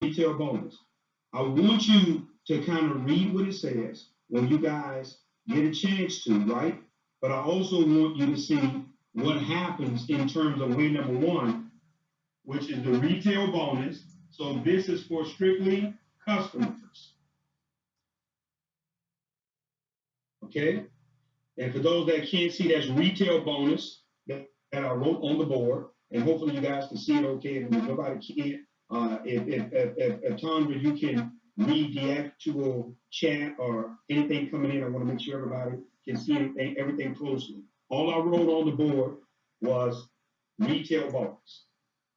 retail bonus. I want you to kind of read what it says when you guys get a chance to, right? But I also want you to see what happens in terms of way number one, which is the retail bonus. So this is for strictly customers. Okay? And for those that can't see, that's retail bonus that, that I wrote on the board. And hopefully you guys can see it okay. And if nobody can, uh, if, if, if, if, if Tondra, you can read the actual chat or anything coming in, I want to make sure everybody can see anything, everything closely. All I wrote on the board was retail bonus.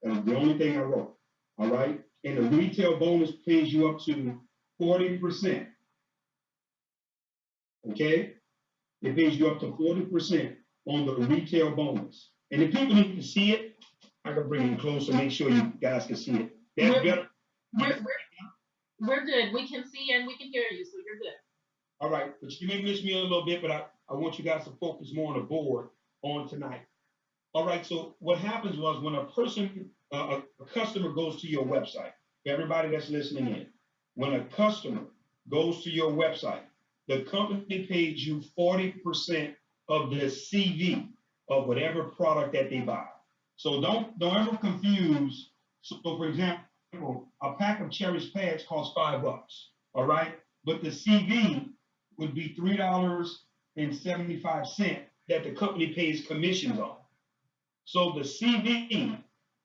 That was the only thing I wrote. All right. And the retail bonus pays you up to 40%. Okay? It pays you up to 40% on the retail bonus. And if people need to see it, I can bring it closer, make sure you guys can see it. That's We're- We're, we're, we're good. We can see and we can hear you, so you're good. All right, but you may miss me a little bit, but I, I want you guys to focus more on the board on tonight. All right, so what happens was when a person, uh, a, a customer goes to your website, everybody that's listening in, when a customer goes to your website, the company pays you 40% of the CV of whatever product that they buy. So don't don't ever confuse. So for example, a pack of Cherish pads costs five bucks. All right, but the CV would be three dollars and seventy-five cent that the company pays commissions on. So the CV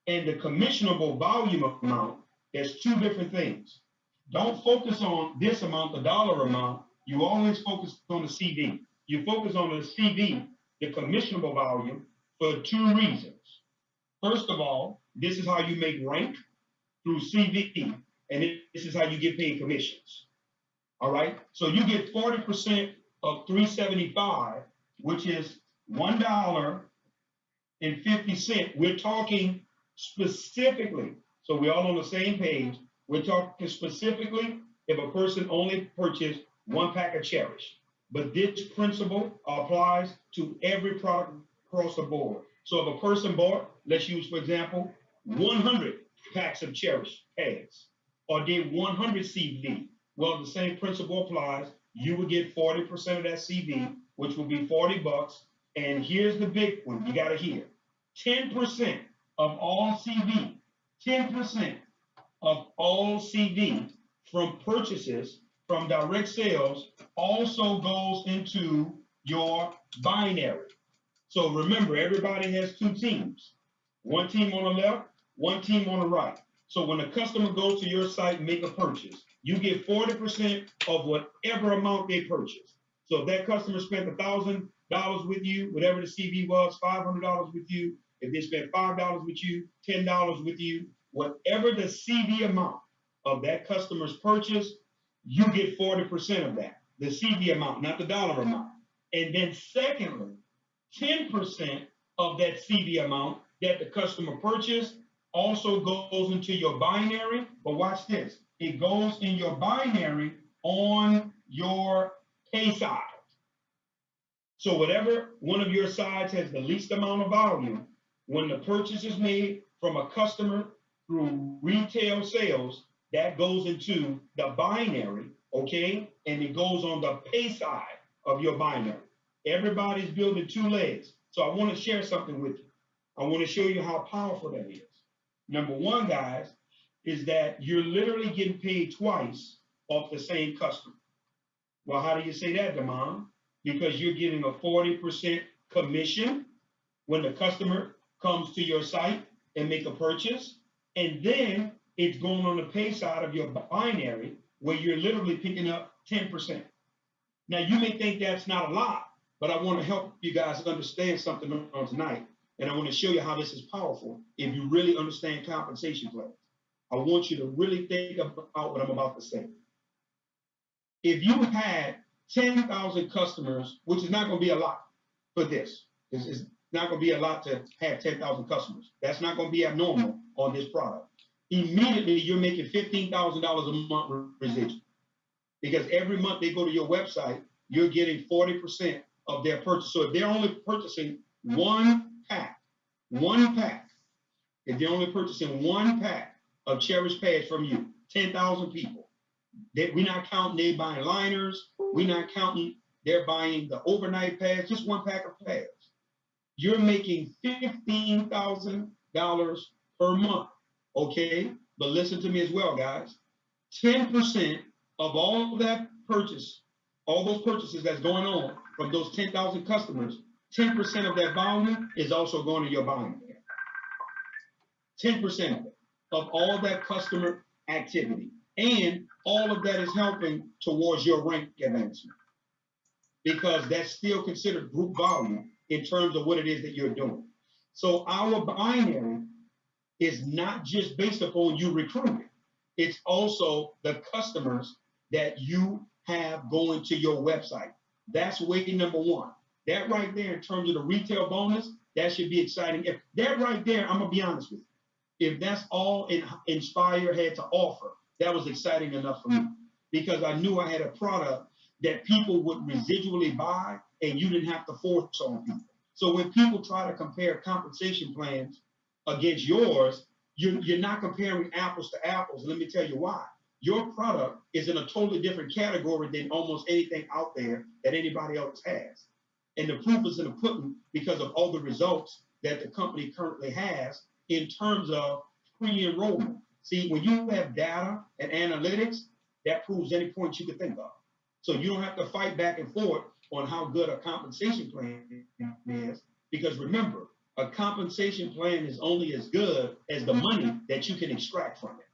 and the commissionable volume amount, there's two different things. Don't focus on this amount, the dollar amount. You always focus on the CV. You focus on the CV, the commissionable volume, for two reasons. First of all, this is how you make rank through CV, and this is how you get paid commissions. All right. So you get 40% of 375, which is one dollar and 50 cent. We're talking specifically, so we're all on the same page. We're talking specifically if a person only purchased one pack of Cherish. But this principle applies to every product across the board. So if a person bought, let's use for example, 100 packs of Cherish pads, or did 100 CV, well, the same principle applies. You would get 40% of that CV, mm-hmm. which will be 40 bucks. And here's the big one you got to hear 10% of all CV, 10% of all CV from purchases from direct sales also goes into your binary. So remember, everybody has two teams one team on the left, one team on the right. So when a customer goes to your site and make a purchase, you get 40% of whatever amount they purchase. So if that customer spent $1,000 with you, whatever the CV was, $500 with you, if they spent $5 with you, $10 with you, whatever the CV amount of that customer's purchase, you get 40% of that, the CV amount, not the dollar amount. And then secondly, 10% of that CV amount that the customer purchased also goes into your binary. But watch this, it goes in your binary on your pay side. So whatever one of your sides has the least amount of volume, when the purchase is made from a customer through retail sales, that goes into the binary, okay? And it goes on the pay side of your binary. Everybody's building two legs. So I want to share something with you. I want to show you how powerful that is. Number one, guys, is that you're literally getting paid twice off the same customer. Well, how do you say that, Damon? Because you're getting a 40% commission when the customer comes to your site and make a purchase. And then it's going on the pay side of your binary where you're literally picking up 10%. Now, you may think that's not a lot, but I want to help you guys understand something on tonight. And I want to show you how this is powerful if you really understand compensation plans. I want you to really think about what I'm about to say. If you had 10,000 customers, which is not going to be a lot for this, this is not going to be a lot to have 10,000 customers. That's not going to be abnormal on this product. Immediately, you're making $15,000 a month residual because every month they go to your website, you're getting 40% of their purchase. So if they're only purchasing one pack, one pack, if they're only purchasing one pack of Cherish pads from you, 10,000 people. They, we're not counting they buying liners. We're not counting they're buying the overnight pads, just one pack of pads. You're making $15,000 per month. Okay. But listen to me as well, guys. 10% of all that purchase, all those purchases that's going on from those 10,000 customers, 10% of that volume is also going to your binary. 10% of of all that customer activity. And all of that is helping towards your rank advancement because that's still considered group volume in terms of what it is that you're doing. So our binary is not just based upon you recruiting, it's also the customers that you have going to your website. That's way number one. That right there, in terms of the retail bonus, that should be exciting. If that right there, I'm gonna be honest with you, if that's all in, Inspire had to offer, that was exciting enough for me mm. because I knew I had a product that people would residually buy and you didn't have to force on people. So when people try to compare compensation plans against yours, you're, you're not comparing apples to apples. Let me tell you why. Your product is in a totally different category than almost anything out there that anybody else has. And the proof is in the pudding because of all the results that the company currently has in terms of pre-enrollment. See, when you have data and analytics, that proves any point you could think of. So you don't have to fight back and forth on how good a compensation plan is, because remember, a compensation plan is only as good as the money that you can extract from it.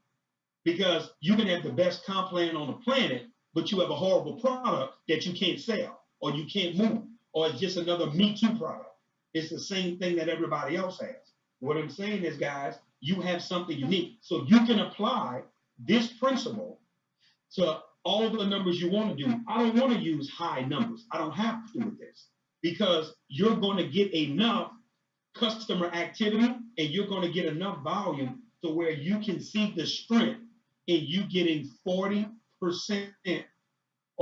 Because you can have the best comp plan on the planet, but you have a horrible product that you can't sell or you can't move, or it's just another Me Too product. It's the same thing that everybody else has. What I'm saying is, guys, you have something unique. So you can apply this principle to all the numbers you want to do. I don't want to use high numbers. I don't have to with this because you're going to get enough customer activity and you're going to get enough volume to where you can see the strength in you getting 40%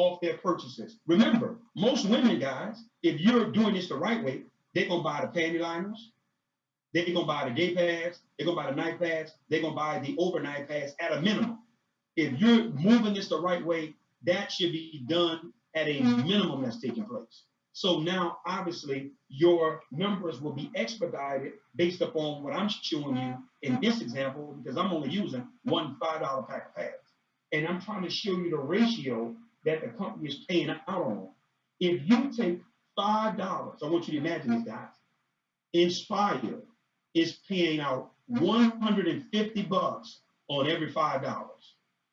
off their purchases. Remember, most women, guys, if you're doing this the right way, they're to buy the panty liners, they're to buy the day pads, they're to buy the night pads, they're to buy the overnight pads at a minimum if you're moving this the right way, that should be done at a minimum that's taking place. So now, obviously, your numbers will be expedited based upon what I'm showing you in this example, because I'm only using one $5 pack of pads. And I'm trying to show you the ratio that the company is paying out on. If you take $5, I want you to imagine this, guys. Inspire is paying out 150 bucks on every $5.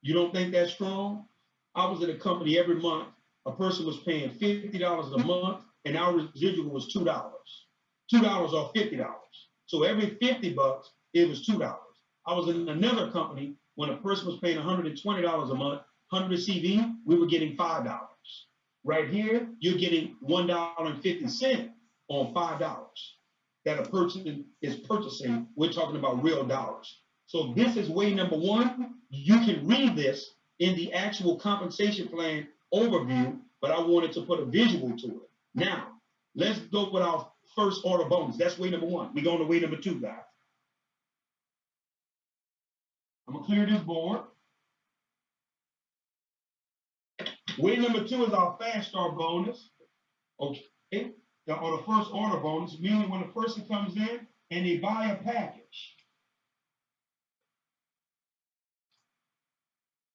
You don't think that's strong? I was in a company every month. A person was paying $50 a month, and our residual was $2. $2 or $50. So every 50 bucks, it was $2. I was in another company when a person was paying $120 a month, 100 CV, we were getting $5. Right here, you're getting $1.50 on $5 that a person is purchasing. We're talking about real dollars. So this is way number one. You can read this in the actual compensation plan overview, but I wanted to put a visual to it. Now, let's go with our first order bonus. That's way number one. We're going to way number two, guys. I'm gonna clear this board. Way number two is our fast start bonus. Okay, now, on the first order bonus, meaning when a person comes in and they buy a package.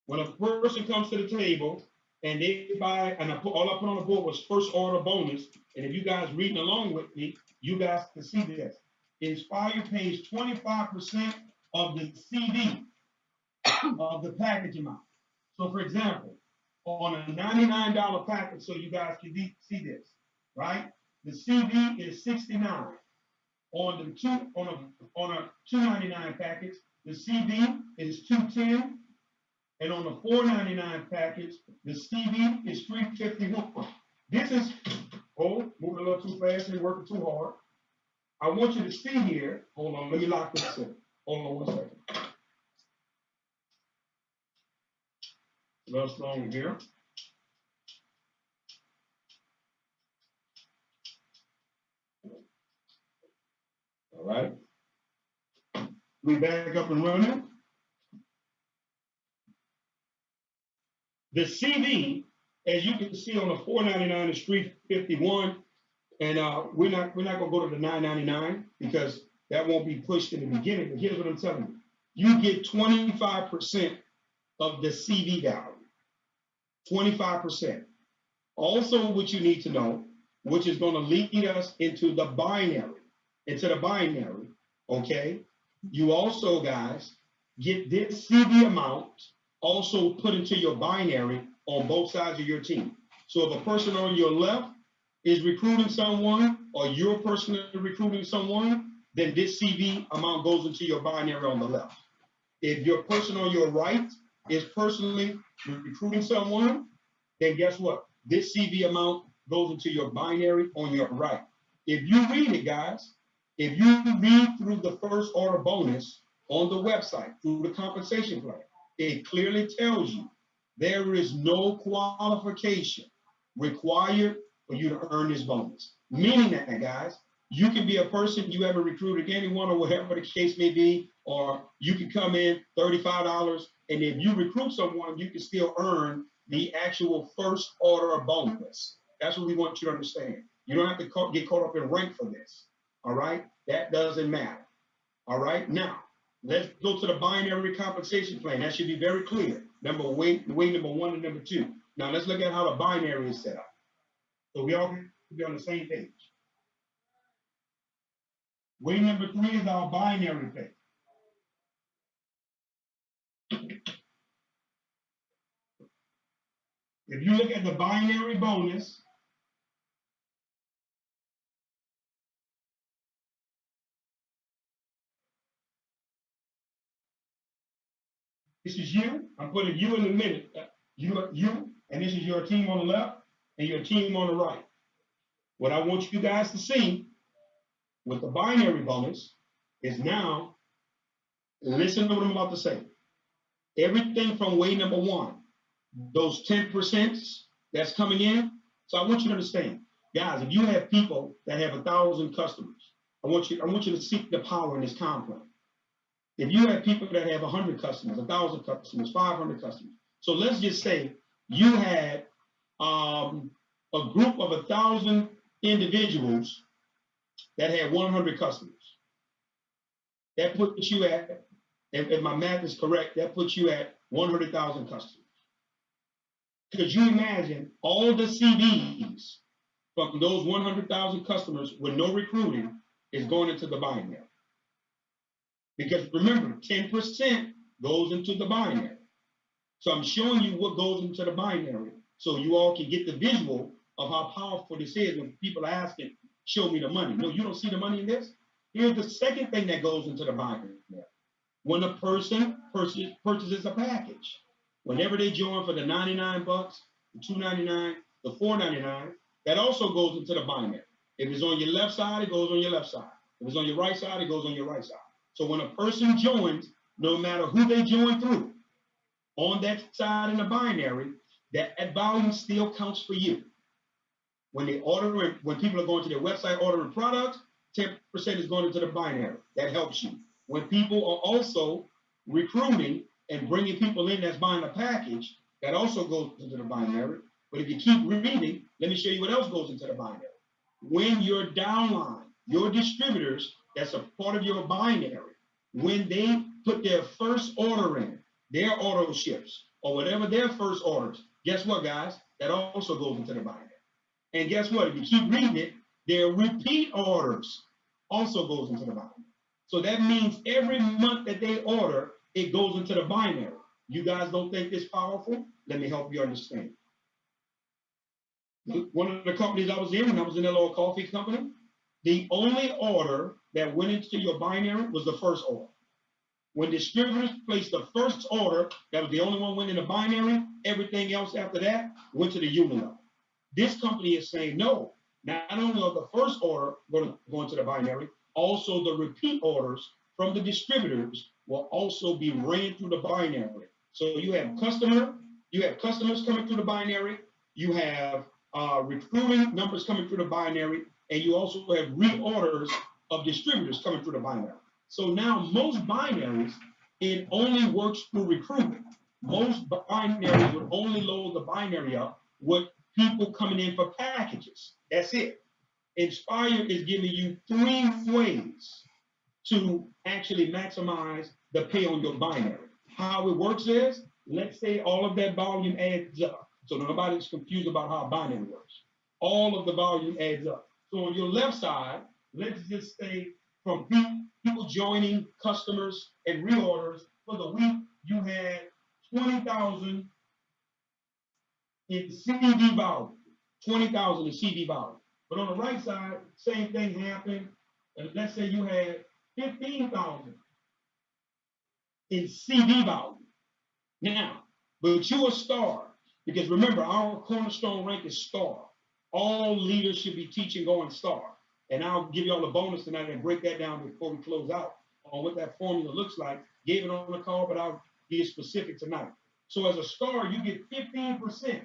When a person comes to the table and they buy, and I put, all I put on the board was first order bonus. And if you guys reading along with me, you guys can see this. Inspire pays 25% of the CV of the package amount. So for example, on a $99 package, so you guys can see this, right? The CV is 69. On the two on a on a 299 package, the CV is 210 and on the 499 package, the CV is 351. This is, oh, moving a little too fast and working too hard. I want you to see here. Hold on, let me lock this in. Hold on one second. Little strong here. All right. We back up and running. The CV, as you can see on the four ninety-nine is three fifty-one. And, uh, we're not, we're not gonna go to the nine ninety-nine because that won't be pushed in the beginning, but here's what I'm telling you. You get twenty-five percent of the CV value. Twenty-five percent. Also, what you need to know, which is gonna lead us into the binary, into the binary, okay? You also, guys, get this CV amount also put into your binary on both sides of your team. So if a person on your left is recruiting someone, or you're personally recruiting someone, then this CV amount goes into your binary on the left. If your person on your right is personally recruiting someone, then guess what? This CV amount goes into your binary on your right. If you read it, guys, if you read through the first order bonus on the website through the compensation plan, it clearly tells you there is no qualification required for you to earn this bonus. Meaning that, guys, you can be a person you haven't recruited anyone or whatever the case may be, or you can come in thirty-five dollars, and if you recruit someone, you can still earn the actual first order bonus. That's what we want you to understand. You don't have to get caught up in rank for this. All right, that doesn't matter. All right, now let's go to the binary compensation plan. That should be very clear. Number way, way number one and number two. Now let's look at how the binary is set up. So we all can be on the same page. Way number three is our binary pay. If you look at the binary bonus, this is you. I'm putting you in the. Uh, You, you, and this is your team on the left and your team on the right. What I want you guys to see with the binary bonus is now, listen to what I'm about to say. Everything from way number one, those 10% that's coming in. So I want you to understand, guys, if you have people that have a thousand customers, I want you, I want you to seek the power in this compound. If you have people that have hundred customers, a thousand customers, five hundred customers. So let's just say you had um, a group of a thousand individuals that had one hundred customers. That puts you at, if, if my math is correct, that puts you at one hundred thousand customers. Could you imagine all the CVs from those one hundred thousand customers with no recruiting is going into the binary? Because remember, ten percent goes into the binary. So I'm showing you what goes into the binary, so you all can get the visual of how powerful this is when people are asking, show me the money. No, you don't see the money in this? Here's the second thing that goes into the binary. When a person purchases a package, whenever they join for the 99 bucks, the 299, the 499, that also goes into the binary. If it's on your left side, it goes on your left side. If it's on your right side, it goes on your right side. So when a person joins, no matter who they join through, on that side in the binary, that, volume still counts for you. When they order, when people are going to their website ordering products, 10% is going into the binary. That helps you. When people are also recruiting and bringing people in that's buying a package, that also goes into the binary. But if you keep reading, let me show you what else goes into the binary. When your downline, your distributors, that's a part of your binary, when they put their first order in, their auto ships, or whatever their first orders, guess what, guys? That also goes into the binary. And guess what? If you keep reading it, their repeat orders also goes into the binary. So that means every month that they order, it goes into the binary. You guys don't think it's powerful? Let me help you understand. One of the companies I was in, when I was in a little coffee company, the only order that went into your binary was the first order. When distributors placed the first order, that was the only one went in the binary. Everything else after that went to the unit level. This company is saying no. Not only are the first order going to go into the binary, also the repeat orders from the distributors will also be ran through the binary. So you have customer, you have customers coming through the binary, you have uh, recruiting numbers coming through the binary, and you also have reorders of distributors coming through the binary. So now most binaries, it only works through recruitment. most binaries would only load the binary up with people coming in for packages. That's it. Inspire is giving you three ways to actually maximize the pay on your binary. How it works is, let's say all of that volume adds up. So nobody's confused about how binary works. All of the volume adds up. So on your left side, let's just say from pe- people joining, customers, and reorders for the week, you had 20,000 in CV volume, 20,000 in CV volume. But on the right side, same thing happened. And let's say you had 15,000 in CV volume. Now, but you a star, because remember, our cornerstone rank is star. All leaders should be teaching going star. And I'll give y'all a bonus tonight and break that down before we close out on what that formula looks like. Gave it on the call, but I'll be specific tonight. So as a star, you get 15%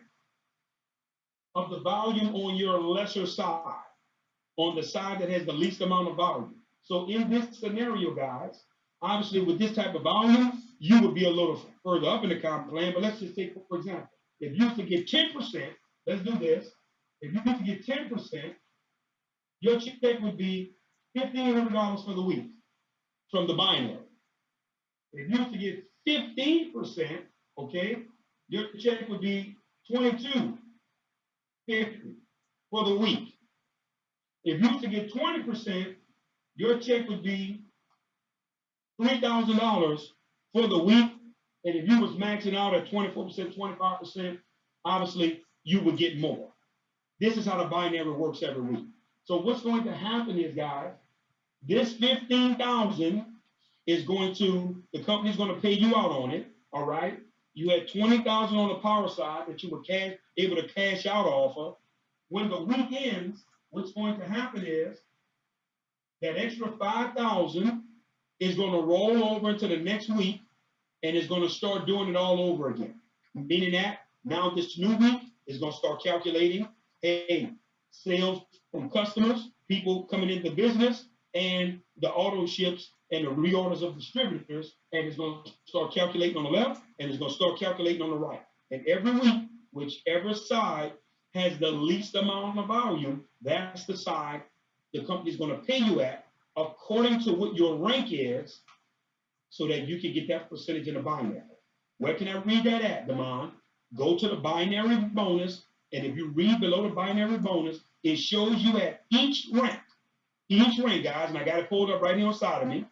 of the volume on your lesser side, on the side that has the least amount of volume. So in this scenario, guys, obviously with this type of volume, you would be a little further up in the comp plan. But let's just take, for example, if you to get 10%, let's do this. If you to get 10%, your check would be $1,500 for the week from the binary. If you to get 15%, okay, your check would be 22 50 for the week. If you to get 20%, your check would be $3,000 for the week. And if you was maxing out at 24%, 25%, obviously you would get more. This is how the binary works every week. So what's going to happen is, guys, this 15,000 is going to, the company's going to pay you out on it, all right? You had 20,000 on the power side that you were cash, able to cash out off of. When the week ends, what's going to happen is that extra 5,000 is going to roll over into the next week and is going to start doing it all over again. Meaning that now this new week is going to start calculating, hey, sales from customers, people coming into the business, and the auto ships and the reorders of distributors, and it's going to start calculating on the left, and it's going to start calculating on the right. And every week, whichever side has the least amount of volume, that's the side the company's going to pay you at according to what your rank is, so that you can get that percentage in the binary. Where can I read that at, Damon? Go to the binary bonus, and if you read below the binary bonus, it shows you at each rank, each rank, guys, and I got it pulled up right here on side of me,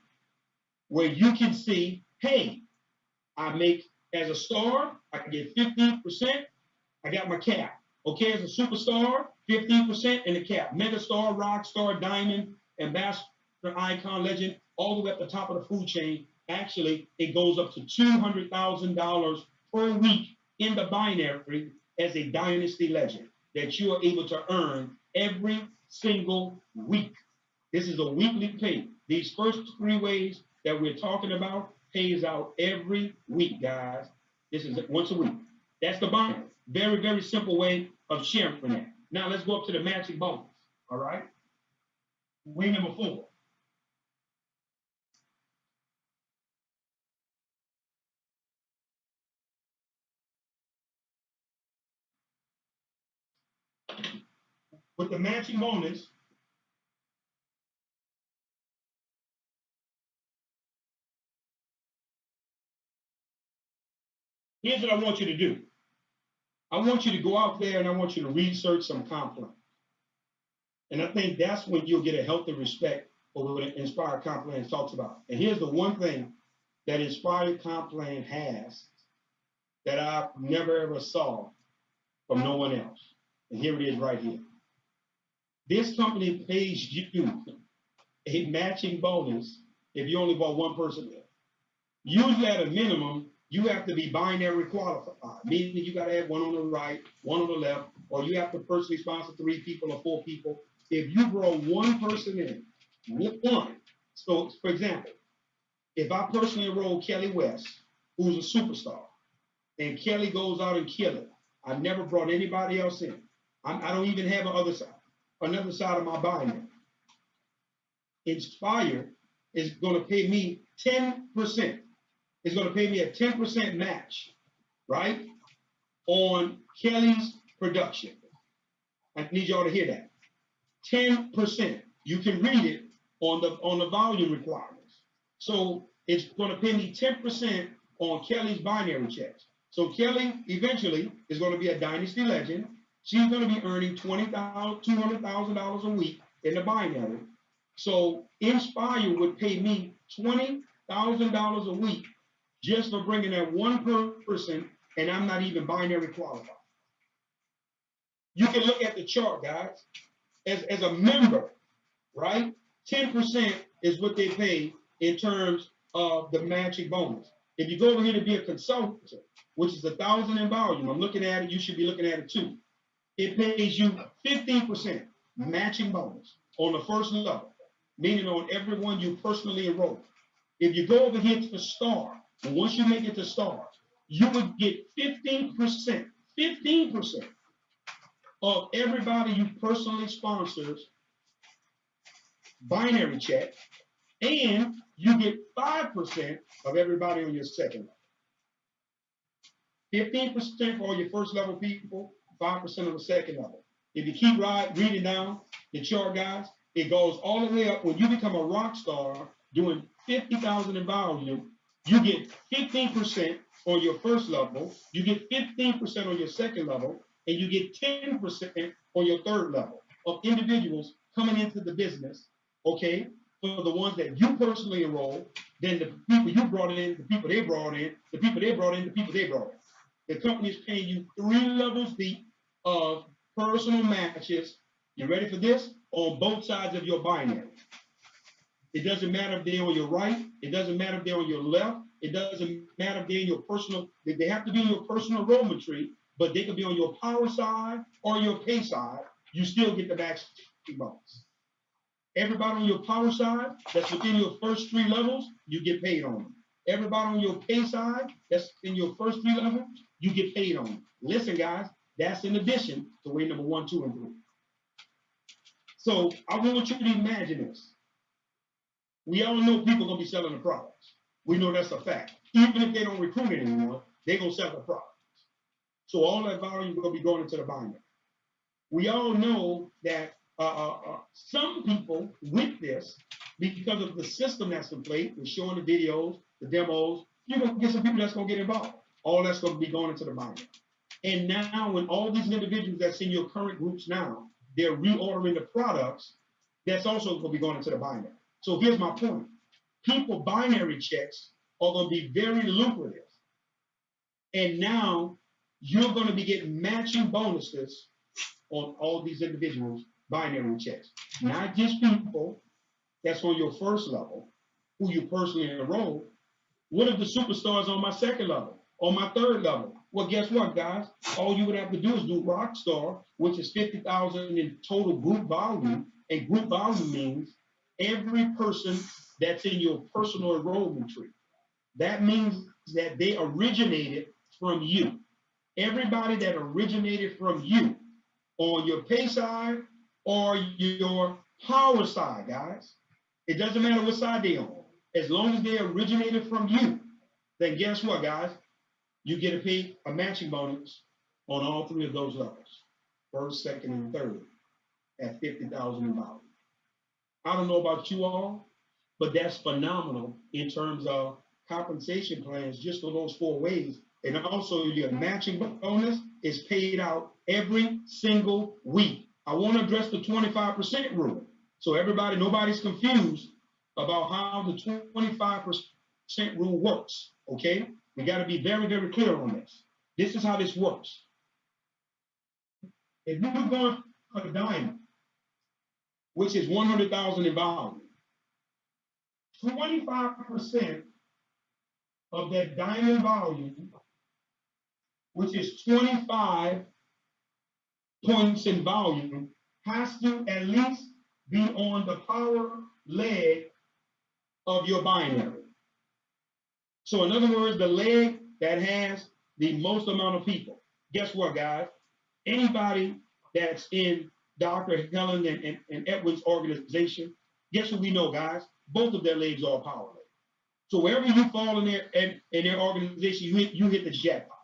where you can see, hey, I make as a star, I can get 15%, I got my cap. Okay, as a superstar, 15% in the cap. Mega star, rock star, diamond, ambassador, icon, legend, all the way up the top of the food chain. Actually, it goes up to $200,000 per week in the binary as a dynasty legend that you are able to earn every single week. This is a weekly pay. These first three ways that we're talking about pays out every week, guys. This is once a week. That's the binary. Very, very simple way of sharing that. Now let's go up to the matching bonus. All right. Way number four. With the matching bonus, here's what I want you to do. I want you to go out there and I want you to research some comp. And I think that's when you'll get a healthy respect for what Inspired Comp Plan talks about. And here's the one thing that Inspired Comp Plan has that I never ever saw from no one else. And here it is right here. This company pays you a matching bonus if you only bought one person there. Usually at a minimum, you have to be binary qualified, meaning you got to have one on the right, one on the left, or you have to personally sponsor three people or four people. If you brought one person in, one, so for example, if I personally enroll Kelly West, who's a superstar, and Kelly goes out and kill it, I never brought anybody else in. I'm, I do not even have another side, another side of my binary. Inspire is going to pay me 10% is going to pay me a 10% match right? On Kelly's production. I need y'all to hear that. 10%. You can read it on the on the volume requirements. So it's going to pay me 10% on Kelly's binary checks. So Kelly eventually is going to be a dynasty legend. She's going to be earning $20,000, $200,000 a week in the binary. So Inspire would pay me $20,000 a week just for bringing that one person, and I'm not even binary qualified. You can look at the chart, guys. As, as a member, right? 10% is what they pay in terms of the matching bonus. If you go over here to be a consultant, which is a thousand in volume, I'm looking at it, you should be looking at it too. It pays you 15% matching bonus on the first level, meaning on everyone you personally enroll. If you go over here to the star, once you make it to star, you would get 15%, 15% of everybody you personally sponsors binary check, and you get 5% of everybody on your second level. 15% for all your first level people, 5% on the second level. If you keep reading down the chart, guys, it goes all the way up. When you become a rock star doing 50,000 in volume, you get 15% on your first level, you get 15% on your second level, and you get 10% on your third level of individuals coming into the business, okay, for the ones that you personally enroll, then the people you brought in, the people they brought in, the people they brought in, the people they brought in. The company is paying you three levels deep of personal matches. You ready for this? On both sides of your binary. It doesn't matter if they're on your right. It doesn't matter if they're on your left. It doesn't matter if they're in your personal, they have to be in your personal enrollment tree, but they could be on your power side or your pay side. You still get the max bonus. Everybody on your power side that's within your first three levels, you get paid on them. Everybody on your pay side that's in your first three levels, you get paid on them. Listen, guys, that's in addition to way number one, two, and three. So I want you to imagine this. We all know people are gonna be selling the products. We know that's a fact. Even if they don't recruit anymore, they're gonna sell the products. So all that volume is gonna be going into the binary. We all know that uh, uh, uh, some people with this, because of the system that's in place, the showing the videos, the demos, you're gonna get some people that's gonna get involved. All that's gonna be going into the binary. And now, when all these individuals that's in your current groups now, they're reordering the products, that's also to be going into the binary. So here's my point. People binary checks are going to be very lucrative. And now you're going to be getting matching bonuses on all these individuals binary checks. Not just people that's on your first level, who you personally enroll. What if the superstars on my second level, on my third level? Well, guess what, guys? All you would have to do is do Rockstar, which is 50,000 in total group volume. Mm-hmm. And group volume means every person that's in your personal enrollment tree. That means that they originated from you. Everybody that originated from you on your pay side or your power side, guys. It doesn't matter what side they're on. As long as they originated from you, then guess what, guys? You get a pay a matching bonus on all three of those levels, first, second, and third, at 50,000 in volume. I don't know about you all, but that's phenomenal in terms of compensation plans just for those four ways. And also your matching bonus is paid out every single week. I want to address the 25% rule. So everybody, nobody's confused about how the 25% rule works, okay? We got to be very, very clear on this. This is how this works. If you were going for a diamond, which is 100,000 in volume, 25% of that diamond volume, which is 25 points in volume, has to at least be on the power leg of your binary. So in other words, the leg that has the most amount of people. Guess what, guys? Anybody that's in Dr. Helen and, and, and Edwin's organization, guess what we know, guys? Both of their legs are power legs. So wherever you fall in their in, in their organization, you hit you hit the jackpot.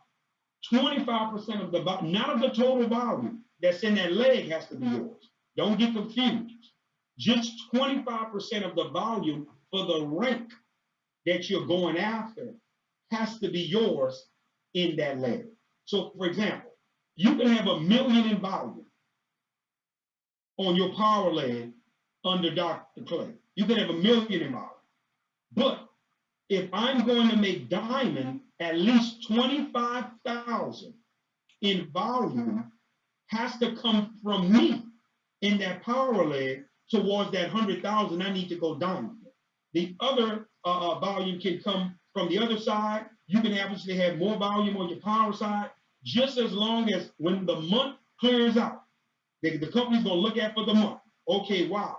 twenty-five percent of the, not of the total volume that's in that leg has to be yours. Don't get confused. Just twenty-five percent of the volume for the rank that you're going after has to be yours in that leg. So, for example, you can have a million in volume on your power leg under Dr. Clay. You can have a million in volume. But if I'm going to make diamond at least 25,000 in volume has to come from me in that power leg towards that 100,000 I need to go diamond. The other uh, uh, volume can come from the other side. You can obviously have more volume on your power side, just as long as when the month clears out, the, company's gonna look at for the month. Okay, wow.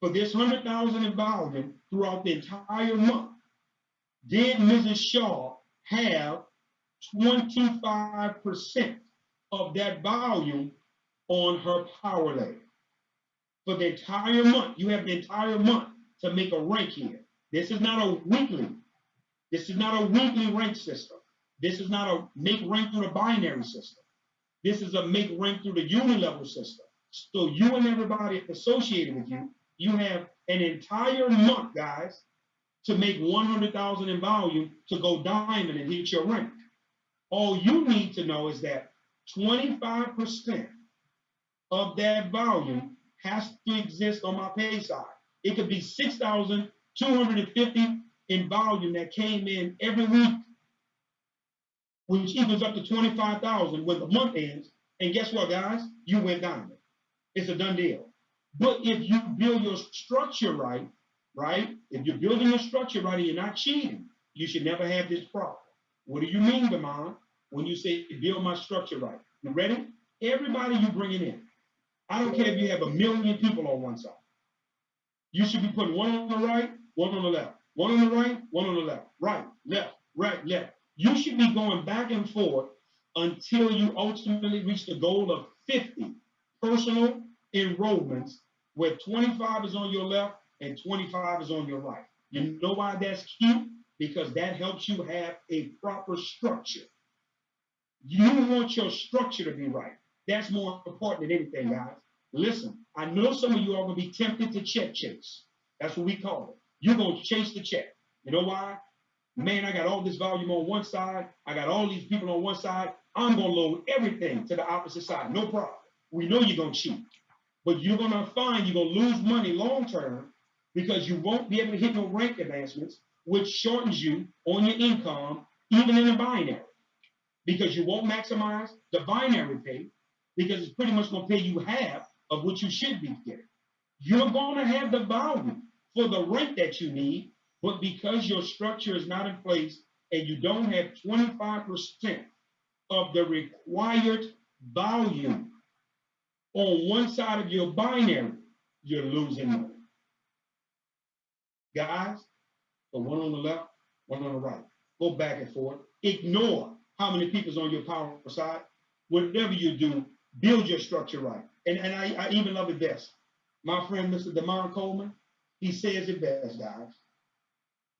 For this 100,000 in volume throughout the entire month, did Mrs. Shaw have 25% of that volume on her power leg? For the entire month, you have the entire month to make a rank here. This is not a weekly. This is not a weekly rank system. This is not a make rank through the binary system. This is a make rank through the unilevel system. So you and everybody associated with you, you have an entire month, guys, to make 100,000 in volume to go diamond and hit your rank. All you need to know is that 25% of that volume has to exist on my pay side. It could be 6,250 in volume that came in every week, which equals up to 25,000 when the month ends. And guess what, guys? You went diamond. It's a done deal. But if you build your structure right, right? If you're building your structure right and you're not cheating, you should never have this problem. What do you mean, Damon, when you say build my structure right? You ready? Everybody you bringing in. I don't care if you have a million people on one side. You should be putting one on the right, one on the left. One on the right, one on the left. Right, left, right, left. You should be going back and forth until you ultimately reach the goal of 50 personal enrollments where 25 is on your left and 25 is on your right. You know why that's key? Because that helps you have a proper structure. You want your structure to be right. That's more important than anything, guys. Listen, I know some of you are going to be tempted to check chase. That's what we call it. You're going to chase the check. You know why? Man, I got all this volume on one side. I got all these people on one side. I'm going to load everything to the opposite side. No problem. We know you're going to cheat. But you're going to find you're going to lose money long term because you won't be able to hit no rank advancements, which shortens you on your income, even in the binary. Because you won't maximize the binary pay because it's pretty much going to pay you half of what you should be getting. You're going to have the volume for the rank that you need, but because your structure is not in place and you don't have 25% of the required volume on one side of your binary, you're losing money. Guys, the one on the left, one on the right. Go back and forth. Ignore how many people's on your power side. Whatever you do, build your structure right. And, and I, I even love it best. My friend, Mr. Demar Coleman, he says it best, guys.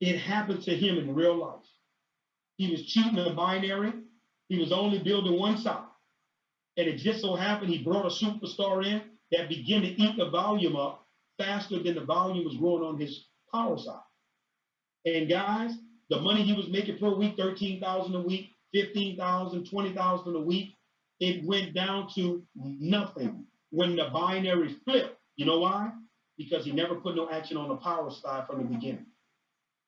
It happened to him in real life. He was cheating a binary. He was only building one side. And it just so happened he brought a superstar in that began to eat the volume up faster than the volume was growing on his power side. And guys, the money he was making per week, 13,000 a week, 15,000, 20,000 a week, it went down to nothing when the binary flipped. You know why? Because he never put no action on the power side from the beginning.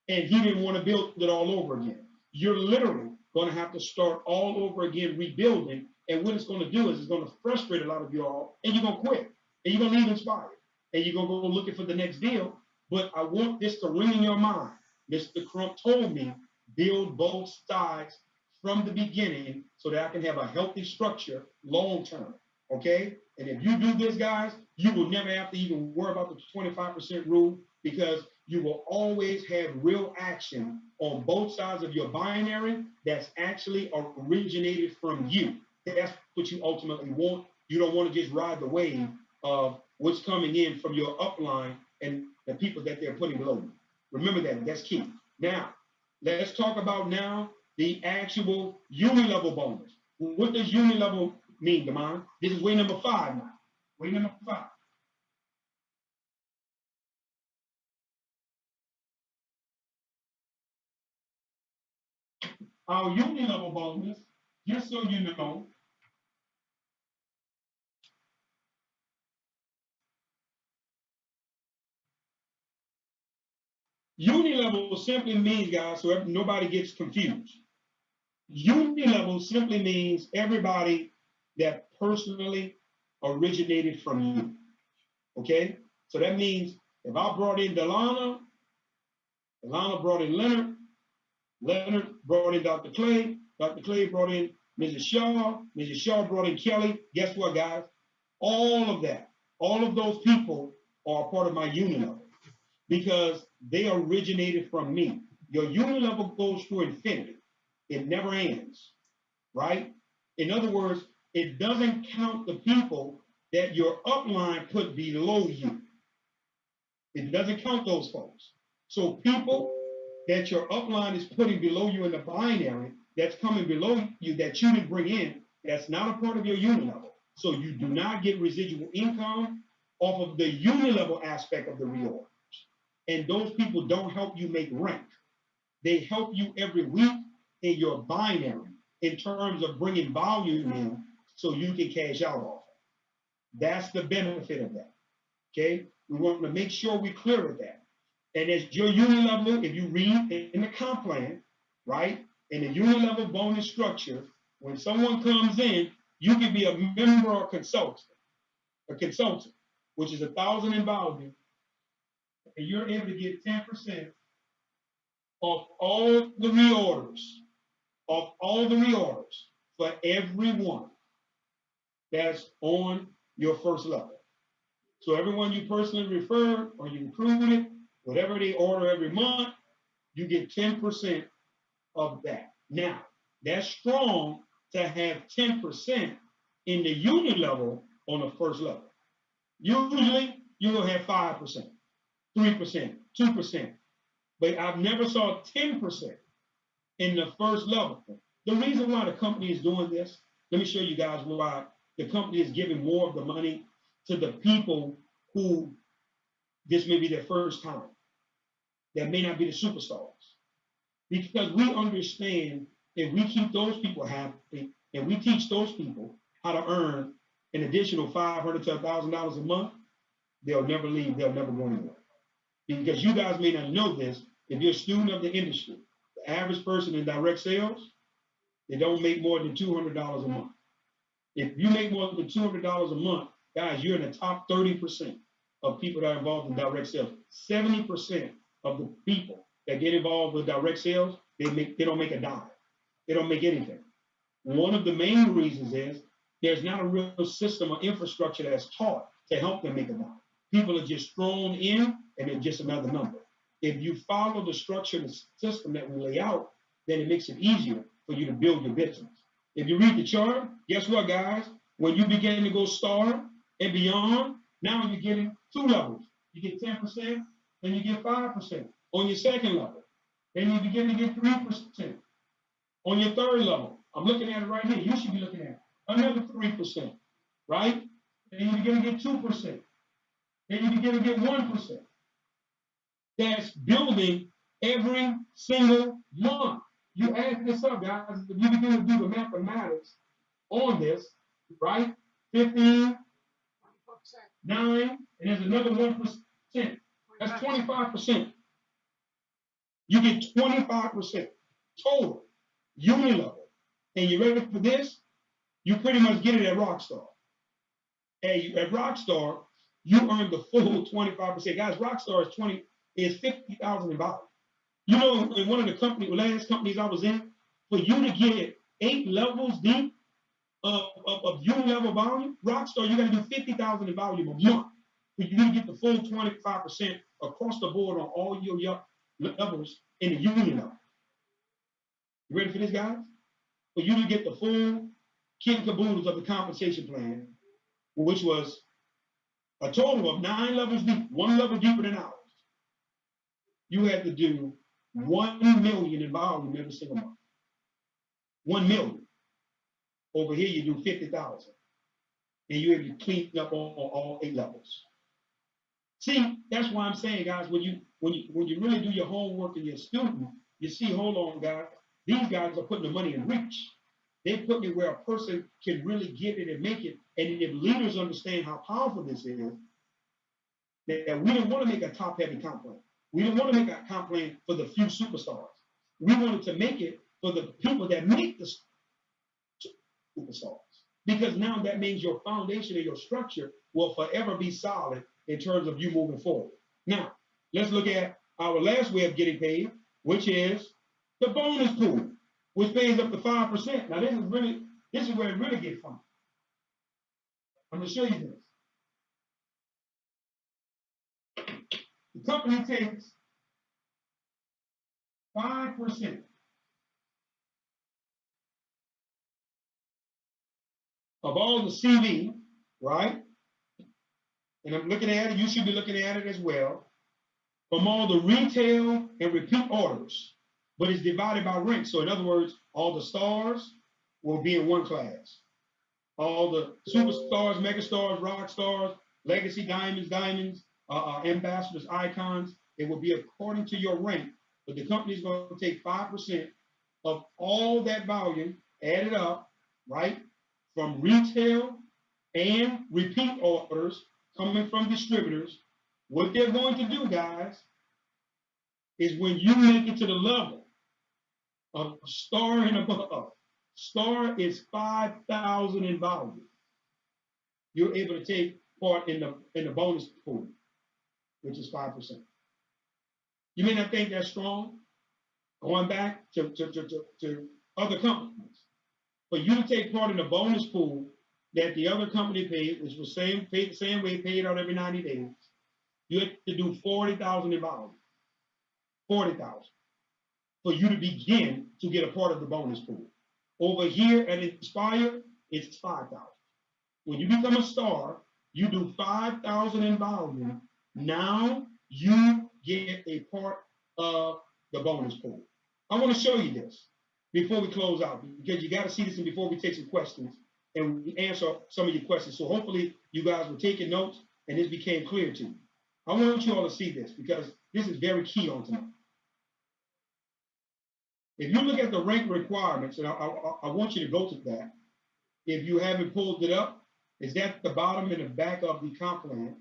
And he didn't want to build it all over again. You're literally going to have to start all over again rebuilding. And what it's going to do is it's going to frustrate a lot of you all, and you're going to quit, and you're going to leave inspired, and you're going to go looking for the next deal. But I want this to ring in your mind. Mr. Crump told me build both sides from the beginning so that I can have a healthy structure long term. Okay? And if you do this, guys, you will never have to even worry about the 25% rule because you will always have real action on both sides of your binary that's actually originated from you. That's what you ultimately want. You don't want to just ride the wave of what's coming in from your upline and the people that they're putting below you. Remember that. That's key. Now, let's talk about now the actual unilevel bonus. What does unilevel mean, Demond? This is way number five now. Way number five. Our unilevel bonus, just so you know, unilevel simply means, guys, so nobody gets confused. Unilevel simply means everybody that personally originated from you. Okay? So that means if I brought in Delana, Delana brought in Leonard, Leonard brought in Dr. Clay, Dr. Clay brought in Mrs. Shaw, Mrs. Shaw brought in Kelly. Guess what, guys? All of that, all of those people are part of my unilevel because they originated from me. Your unilevel goes through infinity. It never ends, right? In other words, it doesn't count the people that your upline put below you. It doesn't count those folks. So people that your upline is putting below you in the binary, that's coming below you that you didn't bring in, that's not a part of your unilevel. So you do not get residual income off of the unilevel aspect of the reorg. And those people don't help you make rank. They help you every week in your binary in terms of bringing volume in so you can cash out off. That's the benefit of that. Okay? We want to make sure we're clear with that. And as your unilevel, if you read in the comp plan, right, in the unilevel bonus structure, when someone comes in, you can be a member or consultant, a consultant, which is a thousand in value, and you're able to get ten percent of all the reorders, of all the reorders for everyone that's on your first level. So everyone you personally refer or you recruited, whatever they order every month, you get ten percent of that. Now, that's strong to have ten percent in the unilevel on the first level. Usually, have five percent, three percent, two percent, but I've never saw ten percent in the first level. The reason why the company is doing this, let me show you guys why the company is giving more of the money to the people who this may be their first time. That may not be the superstars. Because we understand if we keep those people happy and we teach those people how to earn an additional five hundred to thousand dollars a month, they'll never leave, they'll never go anywhere. Because you guys may not know this, if you're a student of the industry, the average person in direct sales, they don't make more than two hundred dollars a month. If you make more than two hundred dollars a month, guys, you're in the top thirty percent of people that are involved in direct sales. Seventy percent of the people that get involved with direct sales, they make they don't make a dime. They don't make anything. One of the main reasons is there's not a real system or infrastructure that's taught to help them make a dime. People are just thrown in and they're just another number. If you follow the structure and system that we lay out, then it makes it easier for you to build your business. If you read the chart, guess what, guys? When you begin to go star and beyond, now you're getting two levels. You get 10%, then you get 5% on your second level. Then you begin to get 3% on your third level. I'm looking at it right here. You should be looking at it. Another 3%, right? Then you begin to get 2%. Then you begin to get 1%. That's building every single month. You add this up, guys. If you begin to do the mathematics on this, right? 15, 9, and there's another 1%. That's 25%. You get 25% total unilevel. And you ready for this? You pretty much get it at Rockstar. And you, at Rockstar, you earn the full 25%. Guys, Rockstar is 20 is 50,000 in value. You know, in one of the company, last companies I was in, for you to get eight levels deep of, of, of unilevel volume, Rockstar, you got to do 50,000 in volume a month. You need to get the full 25% across the board on all your, levels in the union. You ready for this, guys? For you to get the full kit and caboodles of the compensation plan, which was a total of nine levels deep, one level deeper than ours. You had to do one million in volume every single month. one million. Over here, you do fifty thousand. And you're able to clean up all, all- all eight levels. See, that's why I'm saying, guys, when you, when you, when you really do your homework and you're student, you see, hold on, guys, these guys are putting the money in reach. They're putting it where a person can really get it and make it. And if leaders understand how powerful this is, that, that we didn't want to make a top-heavy comp plan. We didn't want to make a comp plan for the few superstars. We wanted to make it for the people that make the superstars. Because now that means your foundation and your structure will forever be solid in terms of you moving forward. Now, let's look at our last way of getting paid, which is the bonus pool, which pays up to 5%. Now, this is really, this is where it really gets fun. I'm gonna show you this. The company takes five percent of all the CV, right? And I'm looking at it, you should be looking at it as well, from all the retail and repeat orders, but it's divided by rank. So in other words, all the stars will be in one class. All the superstars, megastars, rock stars, legacy diamonds, diamonds, uh, uh, ambassadors, icons, it will be according to your rank. But the company is going to take 5% of all that volume, added up, right? From retail and repeat orders coming from distributors. What they're going to do, guys, is when you make it to the level of star and above, star is 5,000 in volume. You're able to take part in the in the bonus pool, which is 5%. You may not think that's strong, going back to, to, to, to, to other companies. For you to take part in the bonus pool that the other company paid, which was same paid the same way paid out every 90 days, you have to do 40,000 in volume. 40,000 for you to begin to get a part of the bonus pool. Over here at Inspire, it's 5,000. When you become a star, you do 5,000 in volume. Now you get a part of the bonus pool. I want to show you this before we close out because you got to see this and before we take some questions and we answer some of your questions. So hopefully you guys were taking notes and this became clear to you. I want you all to see this because this is very key on tonight. If you look at the rank requirements, and I, I, I want you to go to that. If you haven't pulled it up, is that the bottom and the back of the comp plan?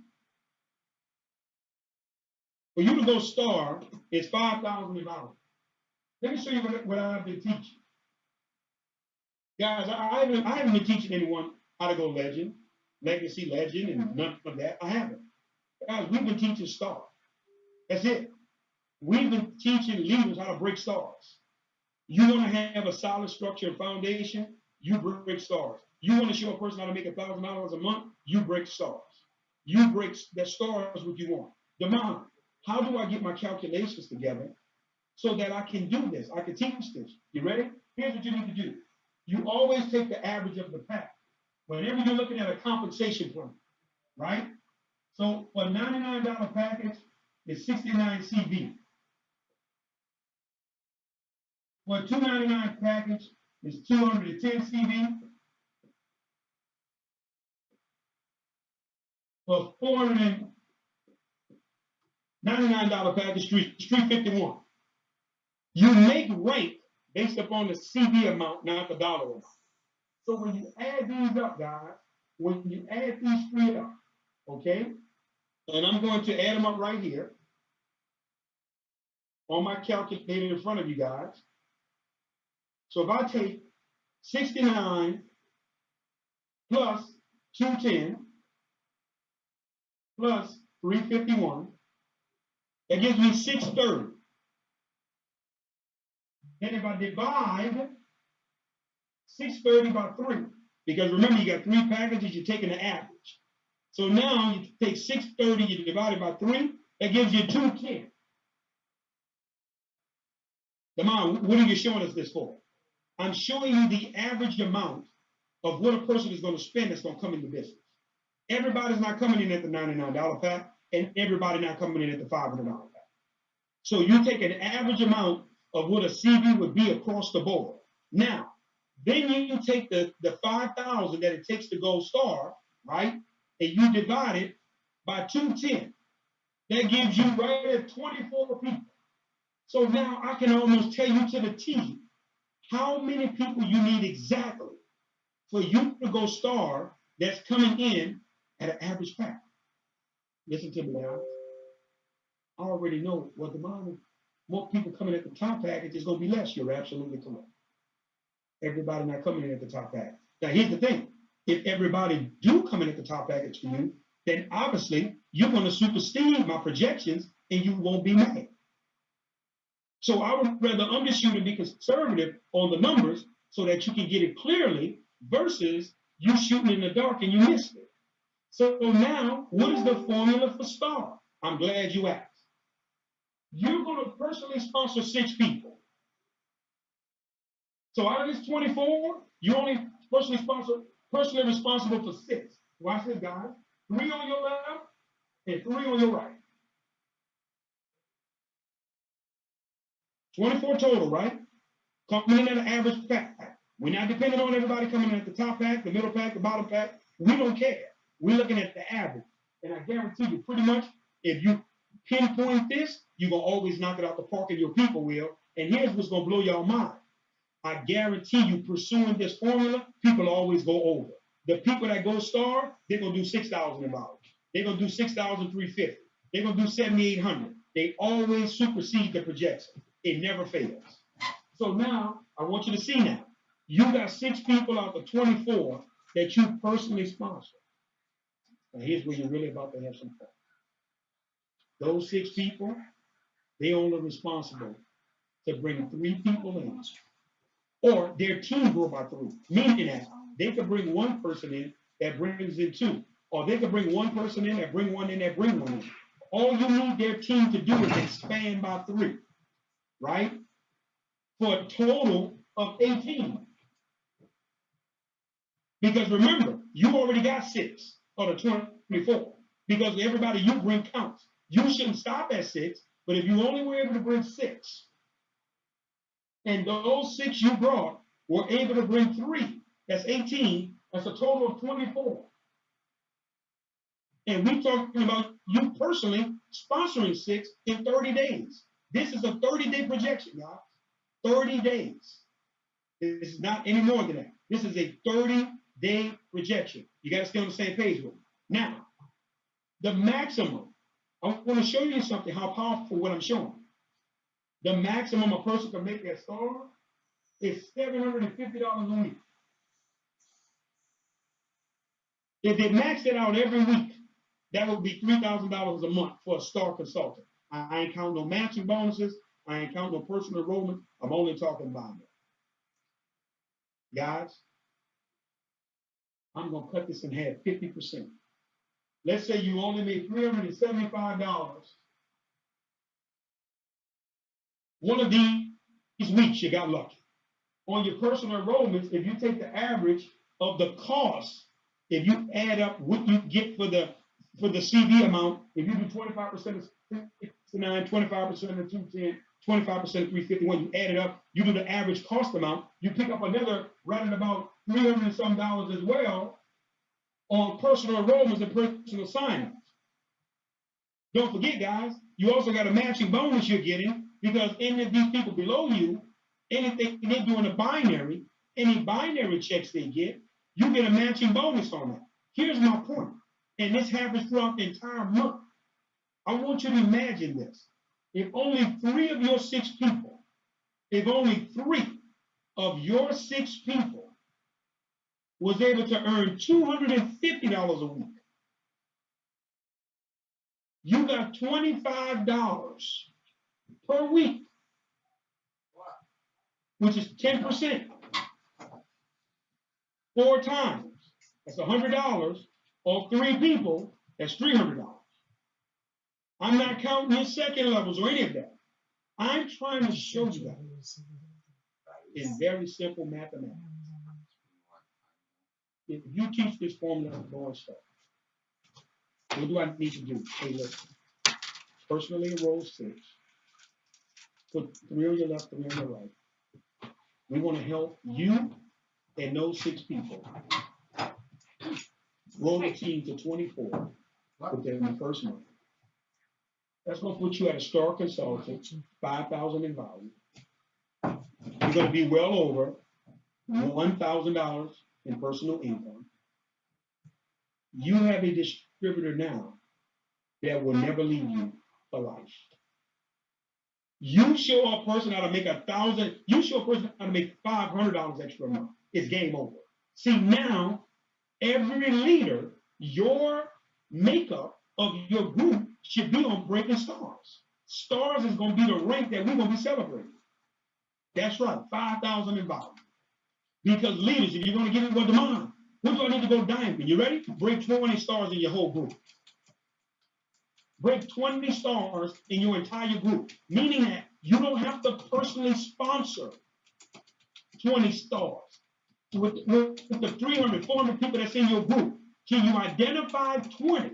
For you to go star, it's five thousand dollars. Let me show you what, what I've been teaching. Guys, I, haven't I haven't been teaching anyone how to go legend, legacy legend, and mm-hmm. none of that. I haven't. Guys, we've been teaching star. That's it. We've been teaching leaders how to break stars. You want to have a solid structure and foundation, you break stars. You want to show a person how to make a thousand dollars a month, you break stars. You break that stars what you want. Demond, how do I get my calculations together so that I can do this? I can teach this. You ready? Here's what you need to do. You always take the average of the pack. Whenever you're looking at a compensation plan, right? So for a $99 package, it's 69 CV. For a 299 package, it's 210 CV. For a $499 package, three- it's 351. You make rank based upon the CV amount, not the dollar amount. So when you add these up, guys, when you add these three up, okay? And I'm going to add them up right here on my calculator in front of you guys. So if I take 69 plus 210 plus 351, that gives me 630. Then if I divide 630 by 3, because remember you got three packages, you're taking the average. So now you take 630, you divide it by 3, that gives you 210. Demond, what are you showing us this for? I'm showing you the average amount of what a person is going to spend that's going to come into business. Everybody's not coming in at the $99 pack, and everybody not coming in at the $500 pack. So you take an average amount of what a CV would be across the board. Now, Then you take the, the five thousand that it takes to go star, right? And you divide it by two ten. That gives you right at twenty-four people. So now I can almost tell you to the T how many people you need exactly for you to go star that's coming in at an average pack. Listen to me now. I already know what the model. More people coming at the top package is going to be less. You're absolutely correct. Everybody not coming in at the top package. Now here's the thing: if everybody do come in at the top package for you, then obviously you're going to supersede my projections, and you won't be mad. So I would rather undershoot and be conservative on the numbers so that you can get it clearly versus you shooting in the dark and you missed it. So now, what is the formula for star? I'm glad you asked. You're going to personally sponsor six people. So out of this 24, you only personally sponsor, personally responsible for six. Watch this, guys. Three on your left and three on your right. 24 total, right? Coming in at an average pack. We're not depending on everybody coming in at the top pack, the middle pack, the bottom pack. We don't care. We're looking at the average. And I guarantee you, pretty much, if you pinpoint this, you're going to always knock it out the park and your people will. And here's what's going to blow y'all mind. I guarantee you, pursuing this formula, people always go over. The people that go star, they're going to do 6,000 in dollars. They're going to do 6,350. They're going to do 7,800. They always supersede the projection. It never fails. So now, I want you to see now. You got six people out of 24 that you personally sponsor. Now here's where you're really about to have some fun. Those six people, they only responsible to bring three people in. Or their team grow by three. Meaning that they could bring one person in that brings in two. Or they could bring one person in that bring one in that bring one in. All you need their team to do is expand by three. Right? For a total of 18. Because remember, you already got six out of 24. Because everybody you bring counts. You shouldn't stop at six, but if you only were able to bring six, and those six you brought were able to bring three, that's 18, that's a total of 24. And we're talking about you personally sponsoring six in 30 days. This is a 30 day projection, y'all. 30 days. This is not any more than that. This is a 30 day projection. You got to stay on the same page with me. Now, the maximum, I want to show you something, how powerful what I'm showing. The maximum a person can make that star is $750 a week. If they maxed it out every week, that would be $3,000 a month for a star consultant. I, ain't counting no matching bonuses. I ain't counting no personal enrollment. I'm only talking about it. Guys, I'm going to cut this in half 50%. Let's say you only made $375. One of these weeks you got lucky. On your personal enrollments, if you take the average of the cost, if you add up what you get for the for the CV amount, if you do 25% of 69, 25% of 210, 25% of 351, you add it up, you do the average cost amount, you pick up another at about 300 and some dollars as well on personal enrollments and personal sign-ups. Don't forget, guys, you also got a matching bonus you're getting because any of these people below you, anything they do in a binary, any binary checks they get, you get a matching bonus on that. Here's my point, and this happens throughout the entire month. I want you to imagine this. If only three of your six people, if only three of your six people was able to earn $250 a week, you got $25 per week, which is 10%. Four times. That's $100 or three people. That's $300. I'm not counting your second levels or any of that. I'm trying to show you that in very simple mathematics. If you teach this formula, boy, stuff. What do I need to do? Hey, listen. Personally enroll six. Put three on your left, three on your right. We want to help you and those six people grow the team to twenty-four within the first month. That's gonna put you at a star consultant, five thousand in value. You're gonna be well over mm-hmm. one thousand dollars in personal income. You have a distributor now that will never leave you for life. You show a person how to make a thousand, you show a person how to make five hundred dollars extra a month, it's game over. See, now, every leader, your makeup of your group should be on Breaking Stars. Stars is gonna be the rank that we're gonna be celebrating. That's right, five thousand in value. Because leaders, if you're gonna give it what Demond, what do I need to go diamond? You ready? Break 20 stars in your whole group. Break 20 stars in your entire group, meaning that you don't have to personally sponsor 20 stars. With, with, with the 300, 400 people that's in your group, can you identify 20